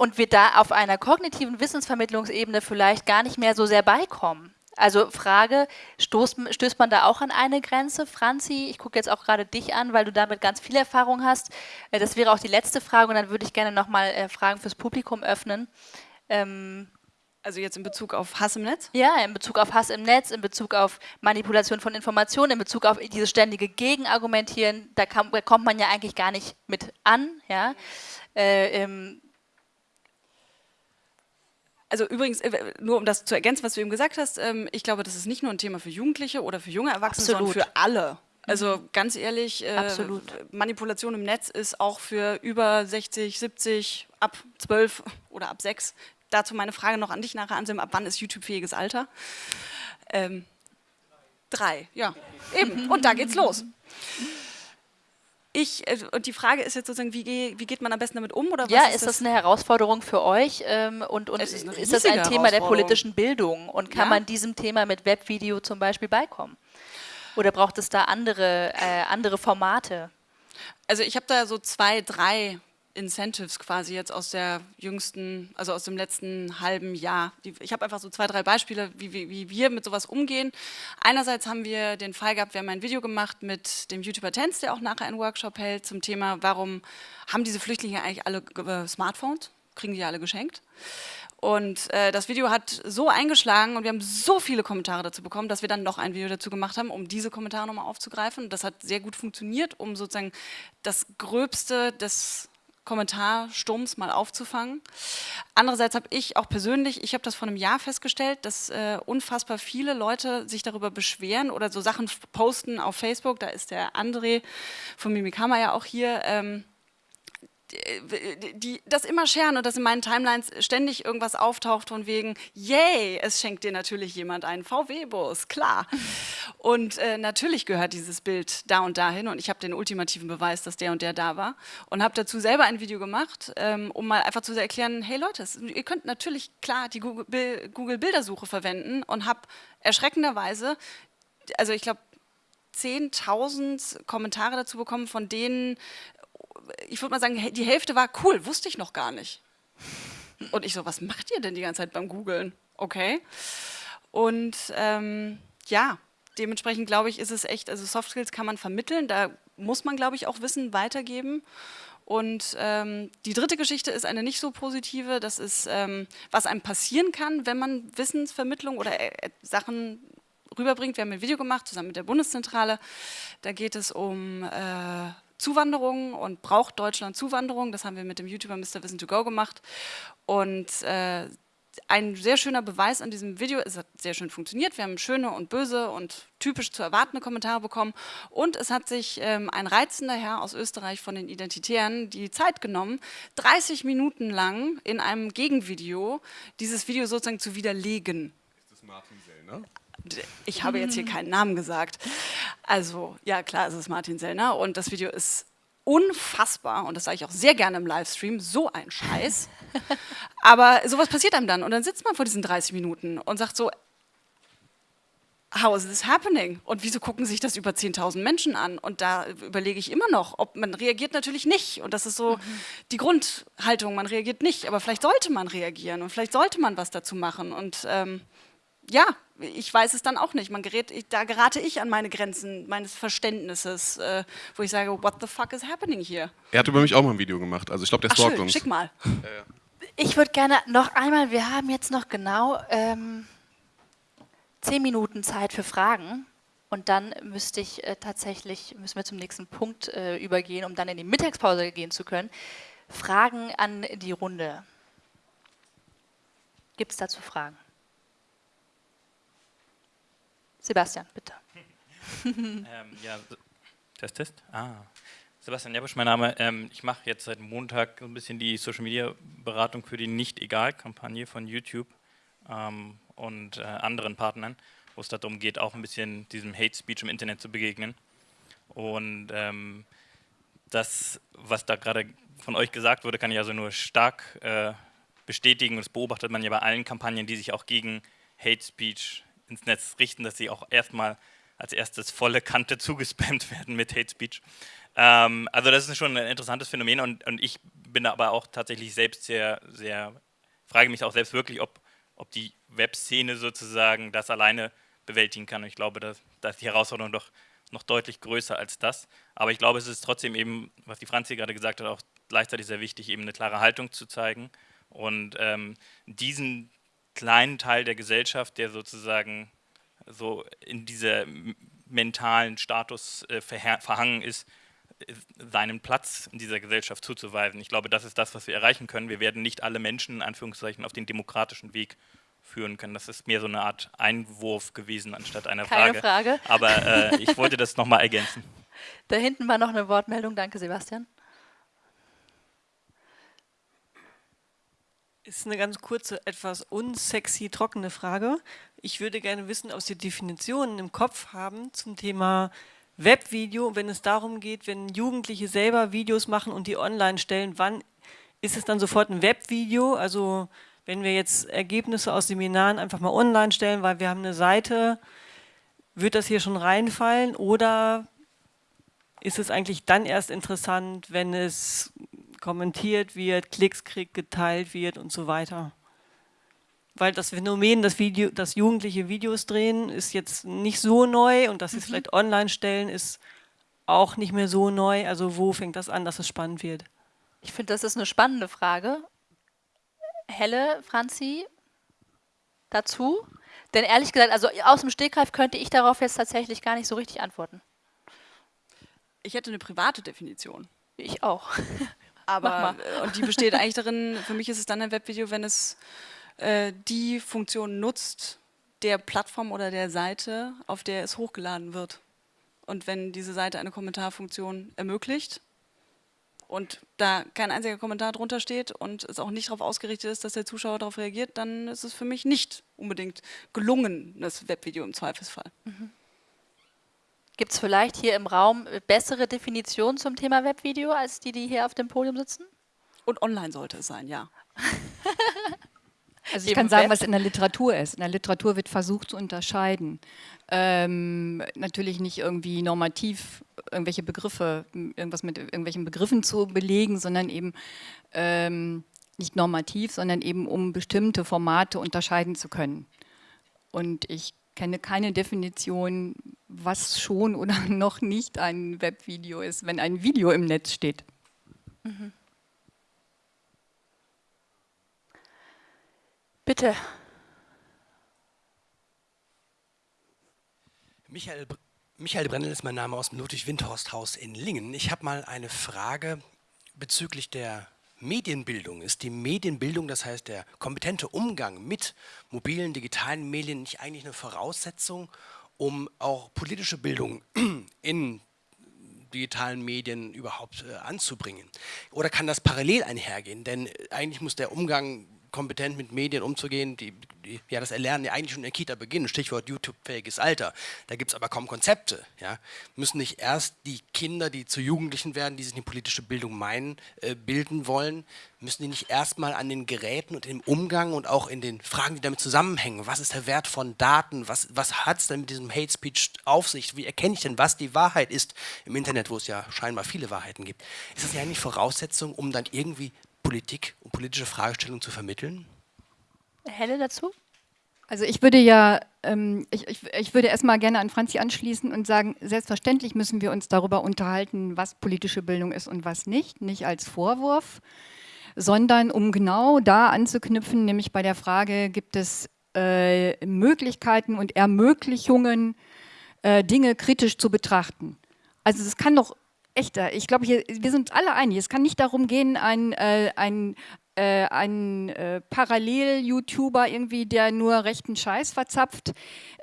und wir da auf einer kognitiven Wissensvermittlungsebene vielleicht gar nicht mehr so sehr beikommen. Also Frage, stoßt, stößt man da auch an eine Grenze? Franzi, ich gucke jetzt auch gerade dich an, weil du damit ganz viel Erfahrung hast. Äh, das wäre auch die letzte Frage und dann würde ich gerne nochmal äh, Fragen fürs Publikum öffnen. Ähm also jetzt in Bezug auf Hass im Netz? Ja, in Bezug auf Hass im Netz, in Bezug auf Manipulation von Informationen, in Bezug auf dieses ständige Gegenargumentieren, da, kam, da kommt man ja eigentlich gar nicht mit an. Ja? Äh, ähm, also übrigens, äh, nur um das zu ergänzen, was du eben gesagt hast, ähm, ich glaube, das ist nicht nur ein Thema für Jugendliche oder für junge Erwachsene, Absolut. sondern für alle. Also mhm. ganz ehrlich, äh, Manipulation im Netz ist auch für über 60, 70, ab 12 oder ab 6. Dazu meine Frage noch an dich nachher, Anselm, ab wann ist YouTube-fähiges Alter? Ähm, drei, ja, eben. Und da geht's los. Ich, äh, und die Frage ist jetzt sozusagen, wie, wie, geht man am besten damit um? Oder ja, ist, ist das, das, eine Herausforderung für euch ähm, und, und ist, ist, das ein Thema der politischen Bildung und kann ja. man diesem Thema mit Webvideo zum Beispiel beikommen? Oder braucht es da andere, äh, andere Formate? Also ich habe da so zwei, drei Incentives quasi jetzt aus der jüngsten, also aus dem letzten halben Jahr. Ich habe einfach so zwei, drei Beispiele, wie, wie, wie, wir mit sowas umgehen. Einerseits haben wir den Fall gehabt, wir haben ein Video gemacht mit dem YouTuber Tenz, der auch nachher einen Workshop hält zum Thema, warum haben diese Flüchtlinge eigentlich alle äh, Smartphones? Kriegen die alle geschenkt? Und äh, das Video hat so eingeschlagen und wir haben so viele Kommentare dazu bekommen, dass wir dann noch ein Video dazu gemacht haben, um diese Kommentare nochmal aufzugreifen. Das hat sehr gut funktioniert, um sozusagen das Gröbste des Kommentarsturms mal aufzufangen. Andererseits habe ich auch persönlich, ich habe das vor einem Jahr festgestellt, dass äh, unfassbar viele Leute sich darüber beschweren oder so Sachen posten auf Facebook. Da ist der André von Mimikama ja auch hier. Ähm, die das immer scheren und dass in meinen Timelines ständig irgendwas auftaucht von wegen, yay, es schenkt dir natürlich jemand einen VW-Bus, klar. Und äh, natürlich gehört dieses Bild da und dahin und ich habe den ultimativen Beweis, dass der und der da war und habe dazu selber ein Video gemacht, ähm, um mal einfach zu erklären, hey Leute, ihr könnt natürlich klar die Google-Bildersuche verwenden und habe erschreckenderweise, also ich glaube, 10.000 Kommentare dazu bekommen, von denen ich würde mal sagen, die Hälfte war cool, wusste ich noch gar nicht. Und ich so, was macht ihr denn die ganze Zeit beim Googlen? Okay. Und ähm, ja, dementsprechend glaube ich, ist es echt, also Soft Skills kann man vermitteln, da muss man, glaube ich, auch Wissen weitergeben. Und ähm, die dritte Geschichte ist eine nicht so positive, das ist, ähm, was einem passieren kann, wenn man Wissensvermittlung oder äh, Sachen rüberbringt. Wir haben ein Video gemacht, zusammen mit der Bundeszentrale, da geht es um... Äh, Zuwanderung und braucht Deutschland Zuwanderung. Das haben wir mit dem YouTuber Mr. Wissen to Go gemacht. Und äh, ein sehr schöner Beweis an diesem Video, es hat sehr schön funktioniert, wir haben schöne und böse und typisch zu erwartende Kommentare bekommen und es hat sich ähm, ein reizender Herr aus Österreich von den Identitären die Zeit genommen, 30 Minuten lang in einem Gegenvideo dieses Video sozusagen zu widerlegen. Ist das Martin Sellner? Ich habe jetzt hier keinen Namen gesagt. Also, ja klar, es ist Martin Sellner und das Video ist unfassbar und das sage ich auch sehr gerne im Livestream, so ein Scheiß. Aber sowas passiert einem dann und dann sitzt man vor diesen 30 Minuten und sagt so, how is this happening? Und wieso gucken sich das über 10.000 Menschen an? Und da überlege ich immer noch, ob man reagiert natürlich nicht. Und das ist so mhm. die Grundhaltung, man reagiert nicht. Aber vielleicht sollte man reagieren und vielleicht sollte man was dazu machen. Und ähm, ja, ich weiß es dann auch nicht. Man gerät, da gerate ich an meine Grenzen meines Verständnisses, äh, wo ich sage, what the fuck is happening here? Er hat über mich auch mal ein Video gemacht. Also ich glaube, der stalkt schön, uns. Schick mal. Ich würde gerne noch einmal, wir haben jetzt noch genau ähm, zehn Minuten Zeit für Fragen. Und dann müsste ich äh, tatsächlich, müssen wir zum nächsten Punkt äh, übergehen, um dann in die Mittagspause gehen zu können. Fragen an die Runde. Gibt es dazu Fragen? Sebastian, bitte. ähm, ja, Test, Test. Ah. Sebastian Jabusch, mein Name. Ähm, ich mache jetzt seit Montag ein bisschen die Social Media Beratung für die Nicht-Egal-Kampagne von YouTube ähm, und äh, anderen Partnern, wo es darum geht, auch ein bisschen diesem Hate Speech im Internet zu begegnen. Und ähm, das, was da gerade von euch gesagt wurde, kann ich also nur stark äh, bestätigen. Das beobachtet man ja bei allen Kampagnen, die sich auch gegen Hate Speech ins Netz richten, dass sie auch erstmal als erstes volle Kante zugespammt werden mit Hate Speech. Ähm, also das ist schon ein interessantes Phänomen und, und ich bin aber auch tatsächlich selbst sehr, sehr, frage mich auch selbst wirklich, ob, ob die Webszene sozusagen das alleine bewältigen kann. Und ich glaube, dass, dass die Herausforderung doch noch deutlich größer als das. Aber ich glaube, es ist trotzdem eben, was die Franzi gerade gesagt hat, auch gleichzeitig sehr wichtig, eben eine klare Haltung zu zeigen und ähm, diesen kleinen Teil der Gesellschaft, der sozusagen so in dieser mentalen Status äh, verhangen ist, äh, seinen Platz in dieser Gesellschaft zuzuweisen. Ich glaube, das ist das, was wir erreichen können. Wir werden nicht alle Menschen in Anführungszeichen auf den demokratischen Weg führen können. Das ist mehr so eine Art Einwurf gewesen anstatt einer Keine Frage. Frage. Aber äh, ich wollte das nochmal ergänzen. Da hinten war noch eine Wortmeldung. Danke, Sebastian. Ist eine ganz kurze, etwas unsexy, trockene Frage. Ich würde gerne wissen, ob Sie Definitionen im Kopf haben zum Thema Webvideo, wenn es darum geht, wenn Jugendliche selber Videos machen und die online stellen, wann ist es dann sofort ein Webvideo? Also wenn wir jetzt Ergebnisse aus Seminaren einfach mal online stellen, weil wir haben eine Seite, wird das hier schon reinfallen oder ist es eigentlich dann erst interessant, wenn es kommentiert wird, Klicks kriegt, geteilt wird und so weiter. Weil das Phänomen, dass, Video, dass Jugendliche Videos drehen, ist jetzt nicht so neu und dass sie es mhm. vielleicht online stellen, ist auch nicht mehr so neu. Also wo fängt das an, dass es spannend wird? Ich finde, das ist eine spannende Frage. Helle, Franzi, dazu? Denn ehrlich gesagt, also aus dem Stegreif könnte ich darauf jetzt tatsächlich gar nicht so richtig antworten. Ich hätte eine private Definition. Ich auch. Aber, äh, und die besteht eigentlich darin, für mich ist es dann ein Webvideo, wenn es äh, die Funktion nutzt, der Plattform oder der Seite, auf der es hochgeladen wird. Und wenn diese Seite eine Kommentarfunktion ermöglicht und da kein einziger Kommentar drunter steht und es auch nicht darauf ausgerichtet ist, dass der Zuschauer darauf reagiert, dann ist es für mich nicht unbedingt gelungen, das Webvideo im Zweifelsfall. Mhm. Gibt es vielleicht hier im Raum bessere Definitionen zum Thema Webvideo, als die, die hier auf dem Podium sitzen? Und online sollte es sein, ja. Also ich kann sagen, was in der Literatur ist. In der Literatur wird versucht zu unterscheiden. Ähm, natürlich nicht irgendwie normativ irgendwelche Begriffe, irgendwas mit irgendwelchen Begriffen zu belegen, sondern eben ähm, nicht normativ, sondern eben um bestimmte Formate unterscheiden zu können. Und ich kenne keine Definition, was schon oder noch nicht ein Webvideo ist, wenn ein Video im Netz steht. Mhm. Bitte. Michael, Michael Brennel ist mein Name aus dem Ludwig-Windhorst-Haus in Lingen. Ich habe mal eine Frage bezüglich der Medienbildung? Ist die Medienbildung, das heißt der kompetente Umgang mit mobilen, digitalen Medien, nicht eigentlich eine Voraussetzung, um auch politische Bildung in digitalen Medien überhaupt äh, anzubringen? Oder kann das parallel einhergehen? Denn äh, eigentlich muss der Umgang kompetent mit Medien umzugehen, die, die, ja, das Erlernen ja eigentlich schon in der Kita beginnen, Stichwort YouTube-fähiges Alter. Da gibt es aber kaum Konzepte. Ja. Müssen nicht erst die Kinder, die zu Jugendlichen werden, die sich in politische Bildung meinen, äh, bilden wollen, müssen die nicht erstmal an den Geräten und im Umgang und auch in den Fragen, die damit zusammenhängen, was ist der Wert von Daten, was, was hat es denn mit diesem Hate Speech auf sich, wie erkenne ich denn, was die Wahrheit ist im Internet, wo es ja scheinbar viele Wahrheiten gibt. Ist das ja nicht Voraussetzung, um dann irgendwie Politik und politische Fragestellungen zu vermitteln? Helle dazu? Also ich würde ja, ähm, ich, ich, ich würde erstmal gerne an Franzi anschließen und sagen, selbstverständlich müssen wir uns darüber unterhalten, was politische Bildung ist und was nicht, nicht als Vorwurf, sondern um genau da anzuknüpfen, nämlich bei der Frage, gibt es äh, Möglichkeiten und Ermöglichungen, äh, Dinge kritisch zu betrachten. Also es kann doch echter. Ich glaube, wir sind alle einig. Es kann nicht darum gehen, ein, äh, ein, äh, ein äh, Parallel-YouTuber irgendwie, der nur rechten Scheiß verzapft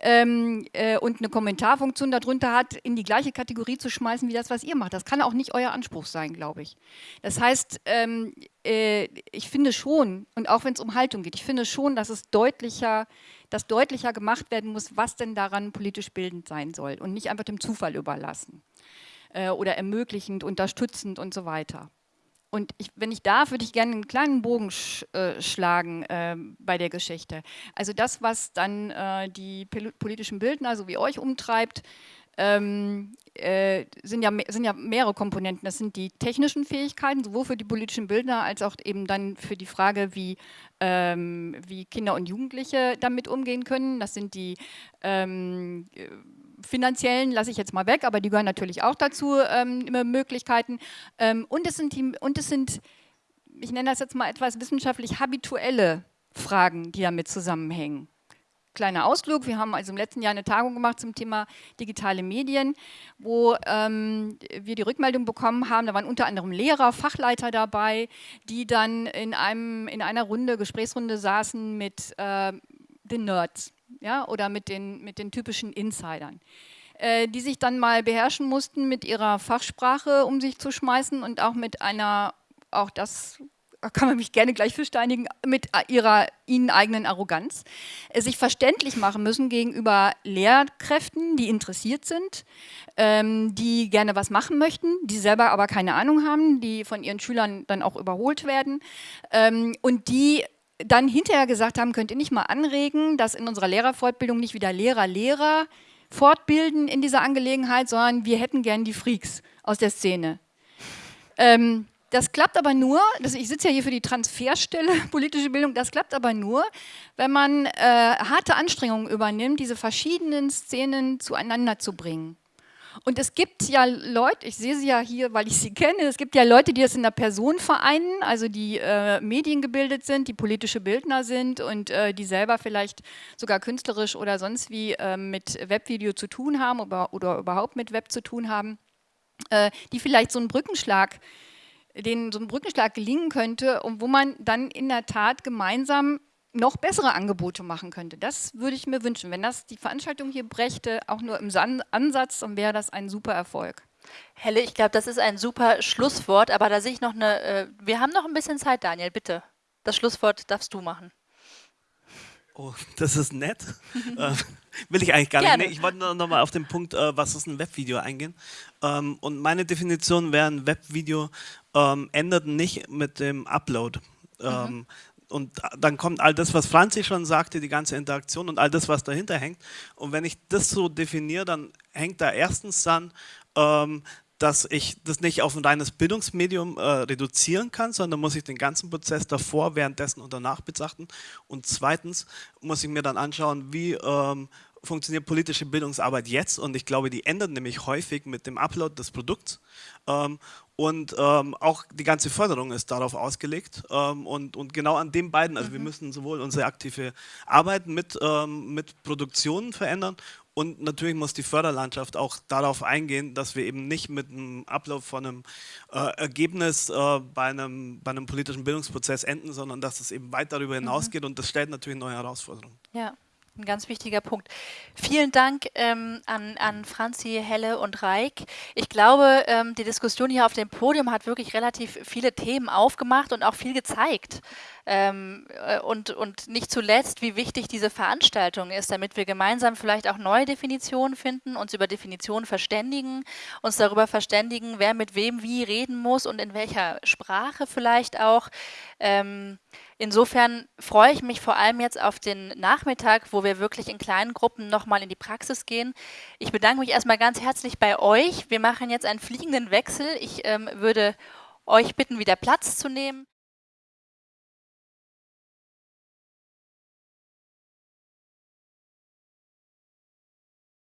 ähm, äh, und eine Kommentarfunktion darunter hat, in die gleiche Kategorie zu schmeißen, wie das, was ihr macht. Das kann auch nicht euer Anspruch sein, glaube ich. Das heißt, ähm, äh, ich finde schon, und auch wenn es um Haltung geht, ich finde schon, dass es deutlicher dass deutlicher gemacht werden muss, was denn daran politisch bildend sein soll und nicht einfach dem Zufall überlassen äh, oder ermöglichend, unterstützend und so weiter. Und ich, wenn ich darf, würde ich gerne einen kleinen Bogen sch, äh, schlagen äh, bei der Geschichte. Also das, was dann äh, die politischen Bildner, so wie euch, umtreibt, ähm, äh, sind, ja, sind ja mehrere Komponenten. Das sind die technischen Fähigkeiten, sowohl für die politischen Bildner als auch eben dann für die Frage, wie, ähm, wie Kinder und Jugendliche damit umgehen können. Das sind die ähm, finanziellen lasse ich jetzt mal weg, aber die gehören natürlich auch dazu, ähm, Möglichkeiten. Ähm, und, es sind die, und es sind, ich nenne das jetzt mal etwas wissenschaftlich habituelle Fragen, die damit zusammenhängen. Kleiner Ausflug, wir haben also im letzten Jahr eine Tagung gemacht zum Thema digitale Medien, wo ähm, wir die Rückmeldung bekommen haben, da waren unter anderem Lehrer, Fachleiter dabei, die dann in, einem, in einer Runde, Gesprächsrunde saßen mit äh, den Nerds ja, oder mit den, mit den typischen Insidern, äh, die sich dann mal beherrschen mussten, mit ihrer Fachsprache um sich zu schmeißen und auch mit einer, auch das kann man mich gerne gleich versteinigen, mit ihrer ihnen eigenen Arroganz, äh, sich verständlich machen müssen gegenüber Lehrkräften, die interessiert sind, ähm, die gerne was machen möchten, die selber aber keine Ahnung haben, die von ihren Schülern dann auch überholt werden ähm, und die dann hinterher gesagt haben, könnt ihr nicht mal anregen, dass in unserer Lehrerfortbildung nicht wieder Lehrer Lehrer fortbilden in dieser Angelegenheit, sondern wir hätten gern die Freaks aus der Szene. Ähm, das klappt aber nur, das, ich sitze ja hier für die Transferstelle politische Bildung, das klappt aber nur, wenn man äh, harte Anstrengungen übernimmt, diese verschiedenen Szenen zueinander zu bringen. Und es gibt ja Leute, ich sehe sie ja hier, weil ich sie kenne, es gibt ja Leute, die das in der Person vereinen, also die äh, mediengebildet sind, die politische Bildner sind und äh, die selber vielleicht sogar künstlerisch oder sonst wie äh, mit Webvideo zu tun haben oder, oder, überhaupt mit Web zu tun haben, äh, die vielleicht so einen Brückenschlag denen so ein Brückenschlag gelingen könnte und wo man dann in der Tat gemeinsam noch bessere Angebote machen könnte. Das würde ich mir wünschen. Wenn das die Veranstaltung hier brächte, auch nur im Ansatz, dann wäre das ein super Erfolg. Helle, ich glaube, das ist ein super Schlusswort, aber da sehe ich noch eine, äh, wir haben noch ein bisschen Zeit, Daniel, bitte. Das Schlusswort darfst du machen. Oh, das ist nett. äh, will ich eigentlich gar Gerne. nicht. Nee, ich wollte nur noch mal auf den Punkt, äh, was ist ein Webvideo eingehen. Ähm, und meine Definition wäre, ein Webvideo ähm, ändert nicht mit dem Upload. Ähm, mhm und dann kommt all das, was Franzi schon sagte, die ganze Interaktion und all das, was dahinter hängt. Und wenn ich das so definiere, dann hängt da erstens dann, ähm, dass ich das nicht auf ein reines Bildungsmedium äh, reduzieren kann, sondern muss ich den ganzen Prozess davor, währenddessen und danach betrachten. Und zweitens muss ich mir dann anschauen, wie ähm, funktioniert politische Bildungsarbeit jetzt und ich glaube, die ändert nämlich häufig mit dem Upload des Produkts. Ähm, Und ähm, auch die ganze Förderung ist darauf ausgelegt. Ähm, und, und genau an den beiden, also mhm. wir müssen sowohl unsere aktive Arbeit mit, ähm, mit Produktionen verändern und natürlich muss die Förderlandschaft auch darauf eingehen, dass wir eben nicht mit einem Ablauf von einem äh, Ergebnis äh, bei, einem, bei einem politischen Bildungsprozess enden, sondern dass es eben weit darüber hinausgeht mhm. und das stellt natürlich neue Herausforderungen. Ja ein ganz wichtiger Punkt. Vielen Dank ähm, an, an Franzi, Helle und Reik. Ich glaube, ähm, die Diskussion hier auf dem Podium hat wirklich relativ viele Themen aufgemacht und auch viel gezeigt. Ähm, äh, und, und nicht zuletzt, wie wichtig diese Veranstaltung ist, damit wir gemeinsam vielleicht auch neue Definitionen finden, uns über Definitionen verständigen, uns darüber verständigen, wer mit wem wie reden muss und in welcher Sprache vielleicht auch. Ähm, insofern freue ich mich vor allem jetzt auf den Nachmittag, wo wir wirklich in kleinen Gruppen nochmal in die Praxis gehen. Ich bedanke mich erstmal ganz herzlich bei euch. Wir machen jetzt einen fliegenden Wechsel. Ich ähm, würde euch bitten, wieder Platz zu nehmen.